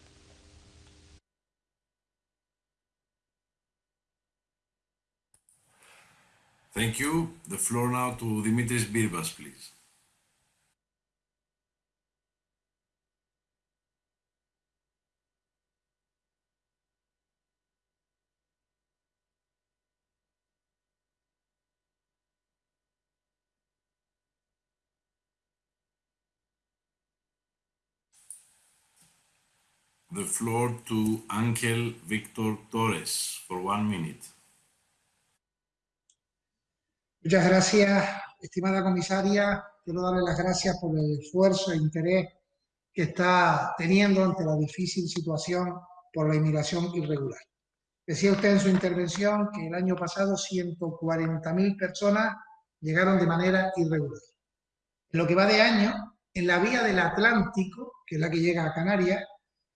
[SPEAKER 1] Thank you. The floor now to Dimitris Birbas, please. The floor to Ángel Víctor Torres for one minute.
[SPEAKER 13] Muchas gracias, estimada comisaria. Quiero darle las gracias por el esfuerzo e interés que está teniendo ante la difícil situación por la inmigración irregular. Decía usted en su intervención que el año pasado 140.000 personas llegaron de manera irregular. En lo que va de año, en la vía del Atlántico, que es la que llega a Canarias,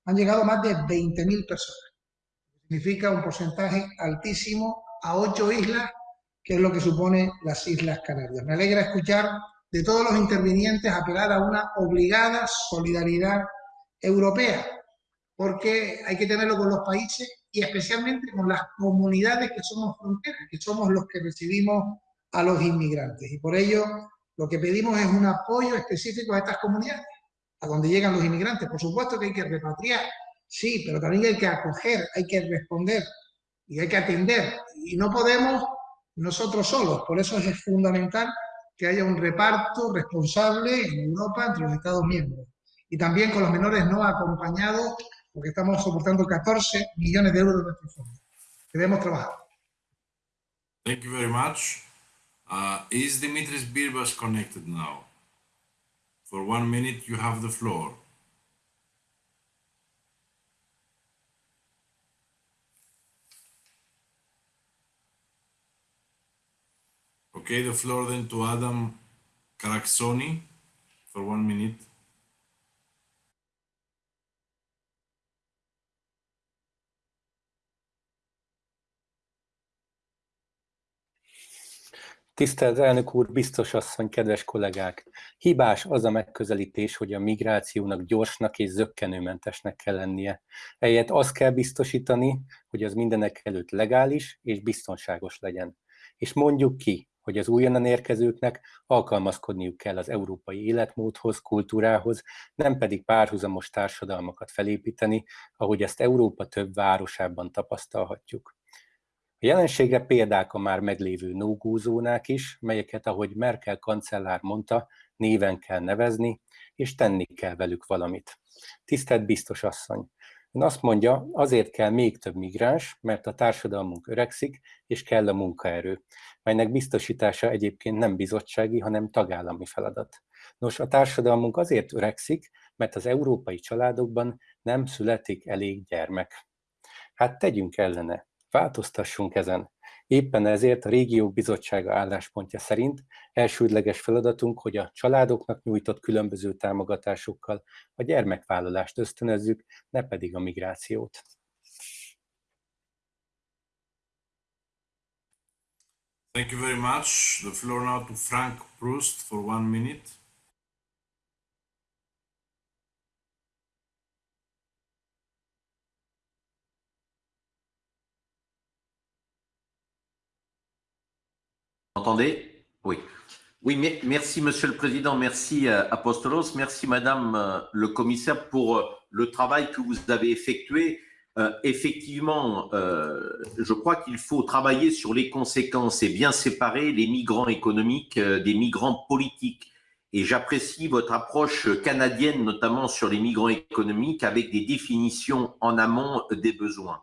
[SPEAKER 13] han llegado más de 20.000 personas. Significa un porcentaje altísimo a ocho islas, que es lo que supone las Islas Canarias. Me alegra escuchar de todos los intervinientes apelar a una obligada solidaridad europea, porque hay que tenerlo con los países y especialmente con las comunidades que somos fronteras, que somos los que recibimos a los inmigrantes. Y por ello lo que pedimos es un apoyo específico a estas comunidades a donde llegan los inmigrantes. Por supuesto que hay que repatriar, sí, pero también hay que acoger, hay que responder y hay que atender. Y no podemos nosotros solos, por eso es fundamental que haya un reparto responsable en Europa entre los Estados miembros. Y también con los menores no acompañados, porque estamos soportando 14 millones de euros de nuestros fondos. Debemos trabajar.
[SPEAKER 1] Thank you very much. Uh, is Dimitris Birbas connected now? For one minute, you have the floor. Okay, the floor then to Adam Karaksoni for one minute.
[SPEAKER 14] Tisztelt elnök úr, biztos asszony, kedves kollégák! Hibás az a megközelítés, hogy a migrációnak gyorsnak és zöggenőmentesnek kell lennie. Eljött azt kell biztosítani, hogy az mindenek előtt legális és biztonságos legyen. És mondjuk ki, hogy az újonnan érkezőknek alkalmazkodniuk kell az európai életmódhoz, kultúrához, nem pedig párhuzamos társadalmakat felépíteni, ahogy ezt Európa több városában tapasztalhatjuk. A jelenségre példák a már meglévő no is, melyeket, ahogy Merkel kancellár mondta, néven kell nevezni, és tenni kell velük valamit. Tisztelt biztos asszony! Ön azt mondja, azért kell még több migráns, mert a társadalmunk öregszik, és kell a munkaerő, melynek biztosítása egyébként nem bizottsági, hanem tagállami feladat. Nos, a társadalmunk azért öregszik, mert az európai családokban nem születik elég gyermek. Hát tegyünk ellene, Változtassunk ezen. Éppen ezért a Régiók Bizottsága álláspontja szerint elsődleges feladatunk, hogy a családoknak nyújtott különböző támogatásokkal a gyermekvállalást ösztönözzük, ne pedig a migrációt.
[SPEAKER 1] Thank you very much. The floor now to Frank Proust for one minute.
[SPEAKER 15] Entendez? Oui. Oui, merci Monsieur le Président, merci euh, Apostolos, merci Madame euh, le Commissaire pour euh, le travail que vous avez effectué. effectivement, je crois qu'il faut travailler sur les conséquences et bien séparer les migrants économiques des migrants politiques. Et j'apprécie votre approche canadienne, notamment sur les migrants économiques, avec des définitions en amont des besoins.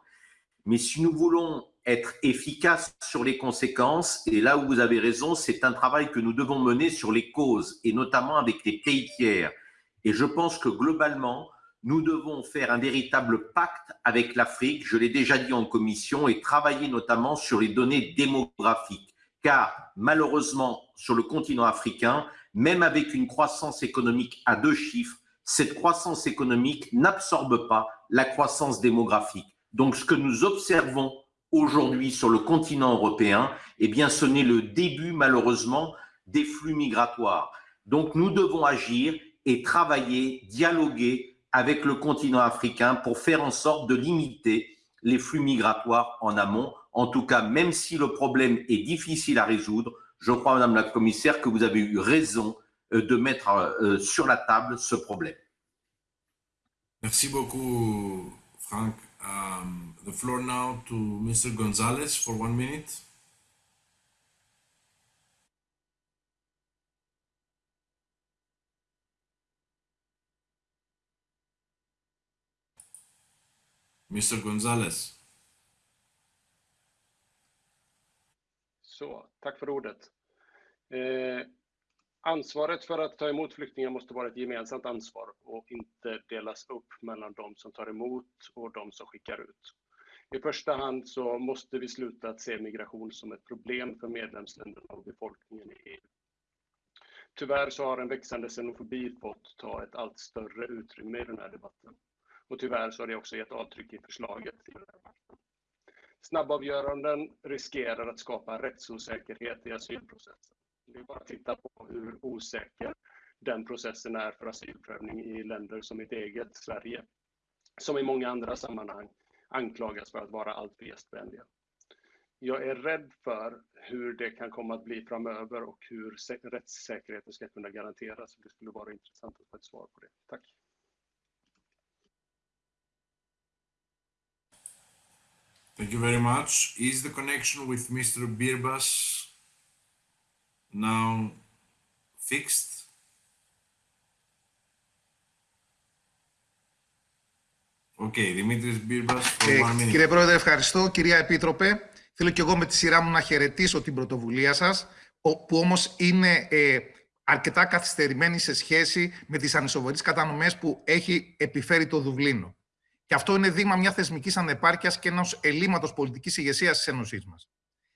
[SPEAKER 15] Mais si nous voulons être efficace sur les conséquences. Et là où vous avez raison, c'est un travail que nous devons mener sur les causes et notamment avec les pays tiers. Et je pense que globalement, nous devons faire un véritable pacte avec l'Afrique, je l'ai déjà dit en commission, et travailler notamment sur les données démographiques. Car malheureusement, sur le continent africain, même avec une croissance économique à deux chiffres, cette croissance économique n'absorbe pas la croissance démographique. Donc ce que nous observons aujourd'hui sur le continent européen, eh bien, ce n'est le début, malheureusement, des flux migratoires. Donc, nous devons agir et travailler, dialoguer avec le continent africain pour faire en sorte de limiter les flux migratoires en amont. En tout cas, même si le problème est difficile à résoudre, je crois, Madame la Commissaire, que vous avez eu raison euh, de mettre euh, sur la table ce problème.
[SPEAKER 1] Merci beaucoup, Franck. The floor now to Mr. Gonzalez for one minute. Mr. Gonzalez.
[SPEAKER 16] Så, tack för ordet. Eh, Ansvaret för att ta emot flyktingar måste vara ett gemensamt ansvar och inte delas upp mellan de som tar emot och de som skickar ut. I första hand så måste vi sluta att se migration som ett problem för medlemsländerna och befolkningen i EU. Tyvärr så har en växande xenofobi fått ta ett allt större utrymme i den här debatten. Och tyvärr så har det också gett avtryck i förslaget. Snabbavgöranden riskerar att skapa rättsosäkerhet i asylprocessen. Det är bara att titta på hur osäker den processen är för asylprövning i länder som mitt eget Sverige, som i många andra sammanhang anklagas för att vara alltför gästvänliga. Jag är rädd för hur det kan komma att bli framöver och hur rättssäkerheten ska kunna garanteras. Det skulle vara intressant att få ett svar på det. Tack.
[SPEAKER 1] Thank you very much. Is the connection with Mr. Birbas now fixed. Okay, Dimitris Birbas for
[SPEAKER 17] ε,
[SPEAKER 1] one minute.
[SPEAKER 17] Κύριε Πρόεδρε, ευχαριστώ. Κυρία Επίτροπε, θέλω και εγώ με τη σειρά μου να χαιρετήσω την πρωτοβουλία σας, που όμως είναι ε, αρκετά καθυστερημένη σε σχέση με τις ανισοβαρείς κατανομές που έχει επιφέρει το Δουβλίνο. Και αυτό είναι δείγμα μιας θεσμικής ανεπάρκειας και ενός ελλείμματος πολιτικής ηγεσίας της Ένωσής μας.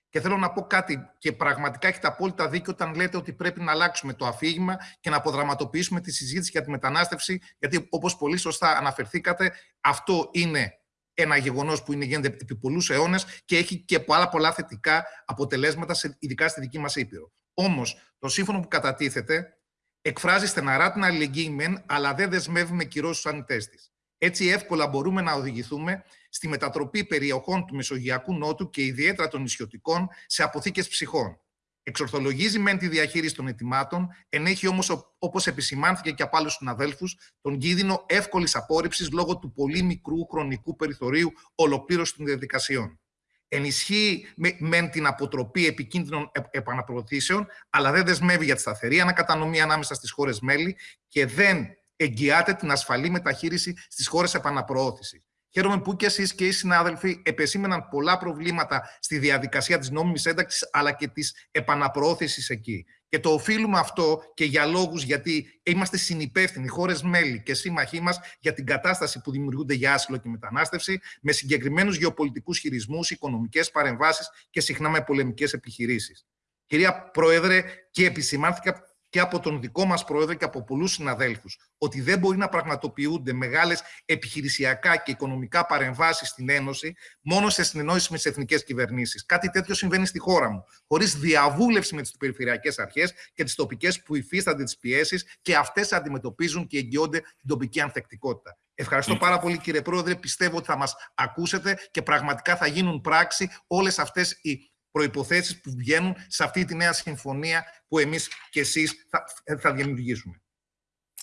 [SPEAKER 17] Και θέλω να πω κάτι, και πραγματικά έχετε απόλυτα δίκιο όταν λέτε ότι πρέπει να αλλάξουμε το αφήγημα και να αποδραματοποιήσουμε τη συζήτηση για τη μετανάστευση, γιατί όπως πολύ σωστά αναφερθήκατε, αυτό είναι ένα γεγονός που είναι, γίνεται επί πολλούς αιώνες και έχει και πολλά πολλά θετικά αποτελέσματα, ειδικά στη δική μας Ήπειρο. Όμως, το σύμφωνο που κατατίθεται εκφράζει στεναρά την αλληλεγγύη μεν, αλλά δεν δεσμεύει με κυρώσεις του ανητέ της. Έτσι εύκολα μπορούμε να οδηγηθούμε στη μετατροπή περιοχών του Μεσογειακού Νότου και ιδιαίτερα των νησιωτικών σε αποθήκες ψυχών. Εξορθολογίζει μεν τη διαχείριση των ετοιμάτων, ενέχει όμως, όπως επισημάνθηκε και από άλλους συναδέλφους, τον κίνδυνο εύκολης απόρριψης λόγω του πολύ μικρού χρονικού περιθωρίου ολοκλήρωσης των διαδικασιών. Ενισχύει μεν την αποτροπή επικίνδυνων επαναπροωθήσεων, αλλά δεν δεσμεύει για τη σταθερή ανακατανομή ανάμεσα στις χώρες μέλη και δεν εγγυάται την ασφαλή μεταχείριση στις χώρες επαναπροώθησης. Χαίρομαι που και εσείς και οι συνάδελφοι επεσήμεναν πολλά προβλήματα στη διαδικασία της νόμιμης ένταξης αλλά και της επαναπροώθησης εκεί. Και το οφείλουμε αυτό και για λόγους γιατί είμαστε συνυπεύθυνοι, χώρες μέλη και σύμμαχοί μας, για την κατάσταση που δημιουργούνται για άσυλο και μετανάστευση, με συγκεκριμένους γεωπολιτικούς χειρισμούς, οικονομικές παρεμβάσεις και συχνά με πολεμικές επιχειρήσεις. Κυρία Πρόεδρε, και επισημάνθηκα και από τον δικό μας πρόεδρο και από πολλούς συναδέλφους ότι δεν μπορεί να πραγματοποιούνται μεγάλες επιχειρησιακά και οικονομικά παρεμβάσεις στην Ένωση μόνο σε συνεννόηση με τις εθνικές κυβερνήσεις. Κάτι τέτοιο συμβαίνει στη χώρα μου, χωρίς διαβούλευση με τις περιφερειακές αρχές και τις τοπικές που υφίστανται τις πιέσεις και αυτές αντιμετωπίζουν και εγγυώνται την τοπική ανθεκτικότητα. Ευχαριστώ πάρα πολύ κύριε Πρόεδρε. Πιστεύω ότι θα μας ακούσετε και πραγματικά θα γίνουν πράξη όλες αυτές οι προϋποθέσεις που βγαίνουν σε αυτή τη νέα συμφωνία που εμείς και εσείς θα, θα δημιουργήσουμε.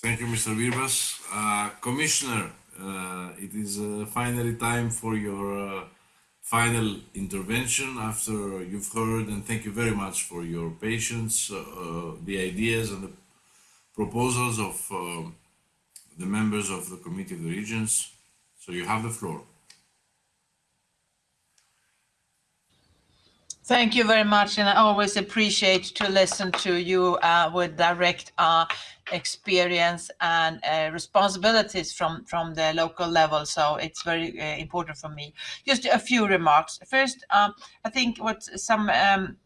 [SPEAKER 1] Thank you, Mr. Virbas. Uh, Commissioner, uh, it is uh, finally time for your uh, final intervention after you've heard, and thank you very much for your patience, uh, uh, the ideas and the proposals of uh, the members of the Committee of the Regions. So you have the floor.
[SPEAKER 2] Thank you very much, and I always appreciate to listen to you uh, with direct uh, experience and uh, responsibilities from from the local level. So it's very uh, important for me. Just a few remarks. First, um, I think what some um,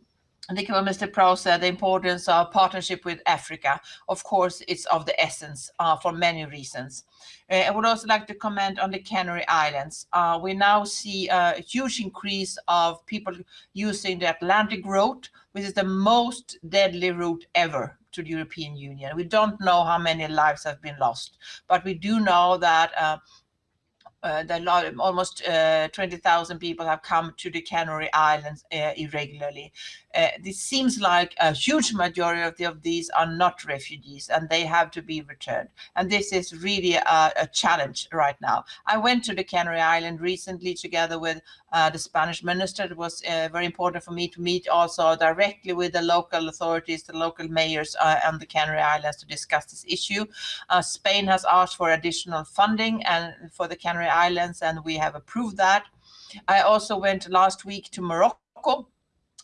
[SPEAKER 2] I think Mr. Proust said, the importance of partnership with Africa. Of course, it's of the essence uh, for many reasons. Uh, I would also like to comment on the Canary Islands. Uh, we now see a huge increase of people using the Atlantic route, which is the most deadly route ever to the European Union. We don't know how many lives have been lost, but we do know that uh, uh, almost uh, 20,000 people have come to the Canary Islands uh, irregularly. Uh, this seems like a huge majority of these are not refugees and they have to be returned. And this is really a, a challenge right now. I went to the Canary Island recently together with uh, the Spanish minister. It was uh, very important for me to meet also directly with the local authorities, the local mayors on the Canary Islands to discuss this issue. Spain has asked for additional funding and for the Canary Islands and we have approved that. I also went last week to Morocco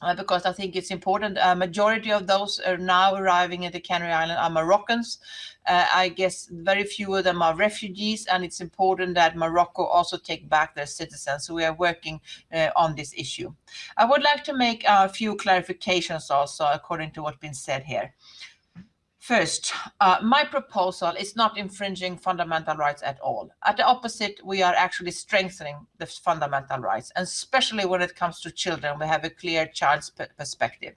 [SPEAKER 2] uh, because I think it's important. A majority of those are now arriving at the Canary Island are Moroccans. Uh, I guess very few of them are refugees, and it's important that Morocco also take back their citizens. So we are working uh, on this issue. I would like to make a few clarifications also according to what's been said here. First, uh, my proposal is not infringing fundamental rights at all. At the opposite, we are actually strengthening the fundamental rights, and especially when it comes to children, we have a clear child's perspective.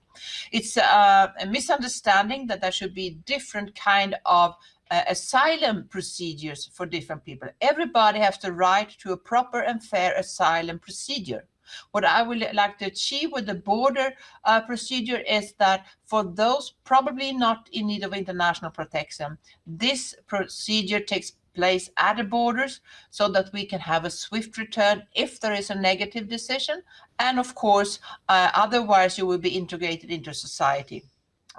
[SPEAKER 2] It's uh, a misunderstanding that there should be different kind of uh, asylum procedures for different people. Everybody has the right to a proper and fair asylum procedure. What I would like to achieve with the border uh, procedure is that for those probably not in need of international protection, this procedure takes place at the borders so that we can have a swift return if there is a negative decision. And of course, uh, otherwise you will be integrated into society.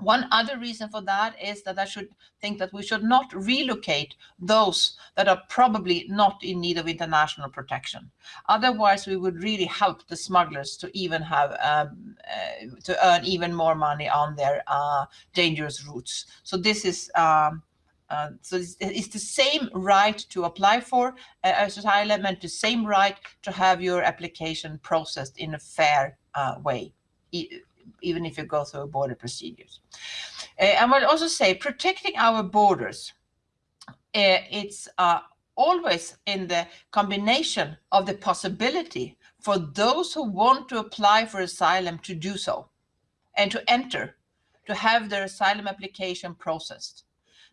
[SPEAKER 2] One other reason for that is that I should think that we should not relocate those that are probably not in need of international protection. Otherwise, we would really help the smugglers to even have um, uh, to earn even more money on their uh, dangerous routes. So this is um, uh, so it's, it's, the same right to apply for uh, asylum and the same right to have your application processed in a fair uh, way even if you go through border procedures. Uh, I will also say protecting our borders, uh, it's uh, always in the combination of the possibility for those who want to apply for asylum to do so and to enter, to have their asylum application processed.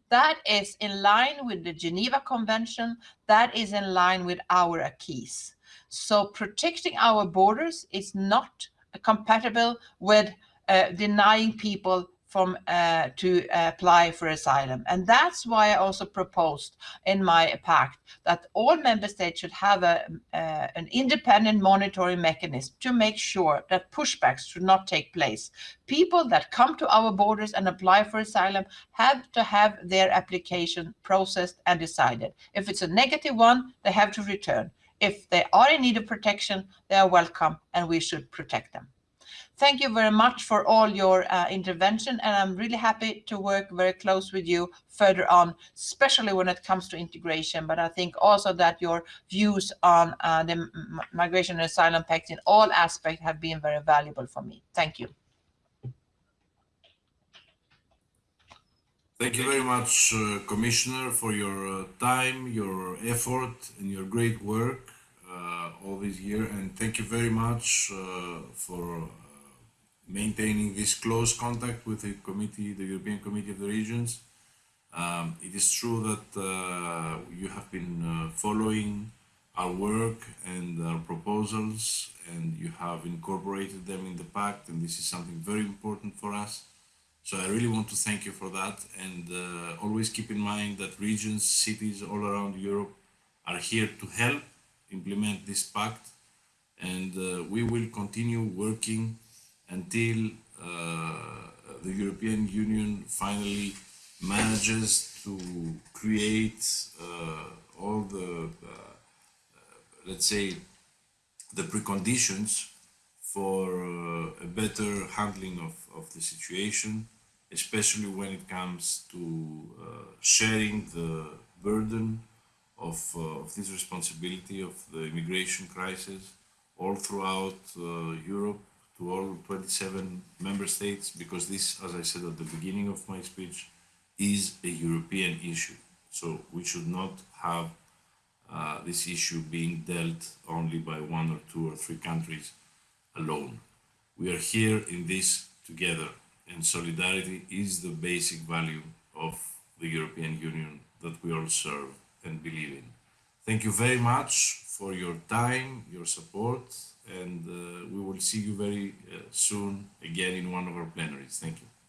[SPEAKER 2] That is in line with the Geneva Convention. That is in line with our acquis. So protecting our borders is not compatible with uh, denying people from uh, to apply for asylum. And that's why I also proposed in my pact that all member states should have a, uh, an independent monitoring mechanism to make sure that pushbacks should not take place. People that come to our borders and apply for asylum have to have their application processed and decided. If it's a negative one, they have to return. If they are in need of protection, they are welcome and we should protect them. Thank you very much for all your uh, intervention and I'm really happy to work very close with you further on, especially when it comes to integration. But I think also that your views on uh, the migration and asylum pact in all aspects have been very valuable for me. Thank you.
[SPEAKER 1] Thank you very much, uh, Commissioner, for your uh, time, your effort, and your great work uh, all this year. And thank you very much uh, for uh, maintaining this close contact with the committee, the European Committee of the Regions. Um, it is true that uh, you have been following our work and our proposals, and you have incorporated them in the pact, and this is something very important for us. So I really want to thank you for that, and uh, always keep in mind that regions, cities all around Europe are here to help implement this pact, and uh, we will continue working until uh, the European Union finally manages to create uh, all the, uh, let's say, the preconditions for uh, a better handling of, of the situation, especially when it comes to uh, sharing the burden of, uh, of this responsibility of the immigration crisis all throughout uh, Europe to all 27 member states, because this, as I said at the beginning of my speech, is a European issue. So we should not have uh, this issue being dealt only by one or two or three countries alone. We are here in this together, and solidarity is the basic value of the European Union that we all serve and believe in. Thank you very much for your time, your support, and uh, we will see you very uh, soon again in one of our plenaries. Thank you.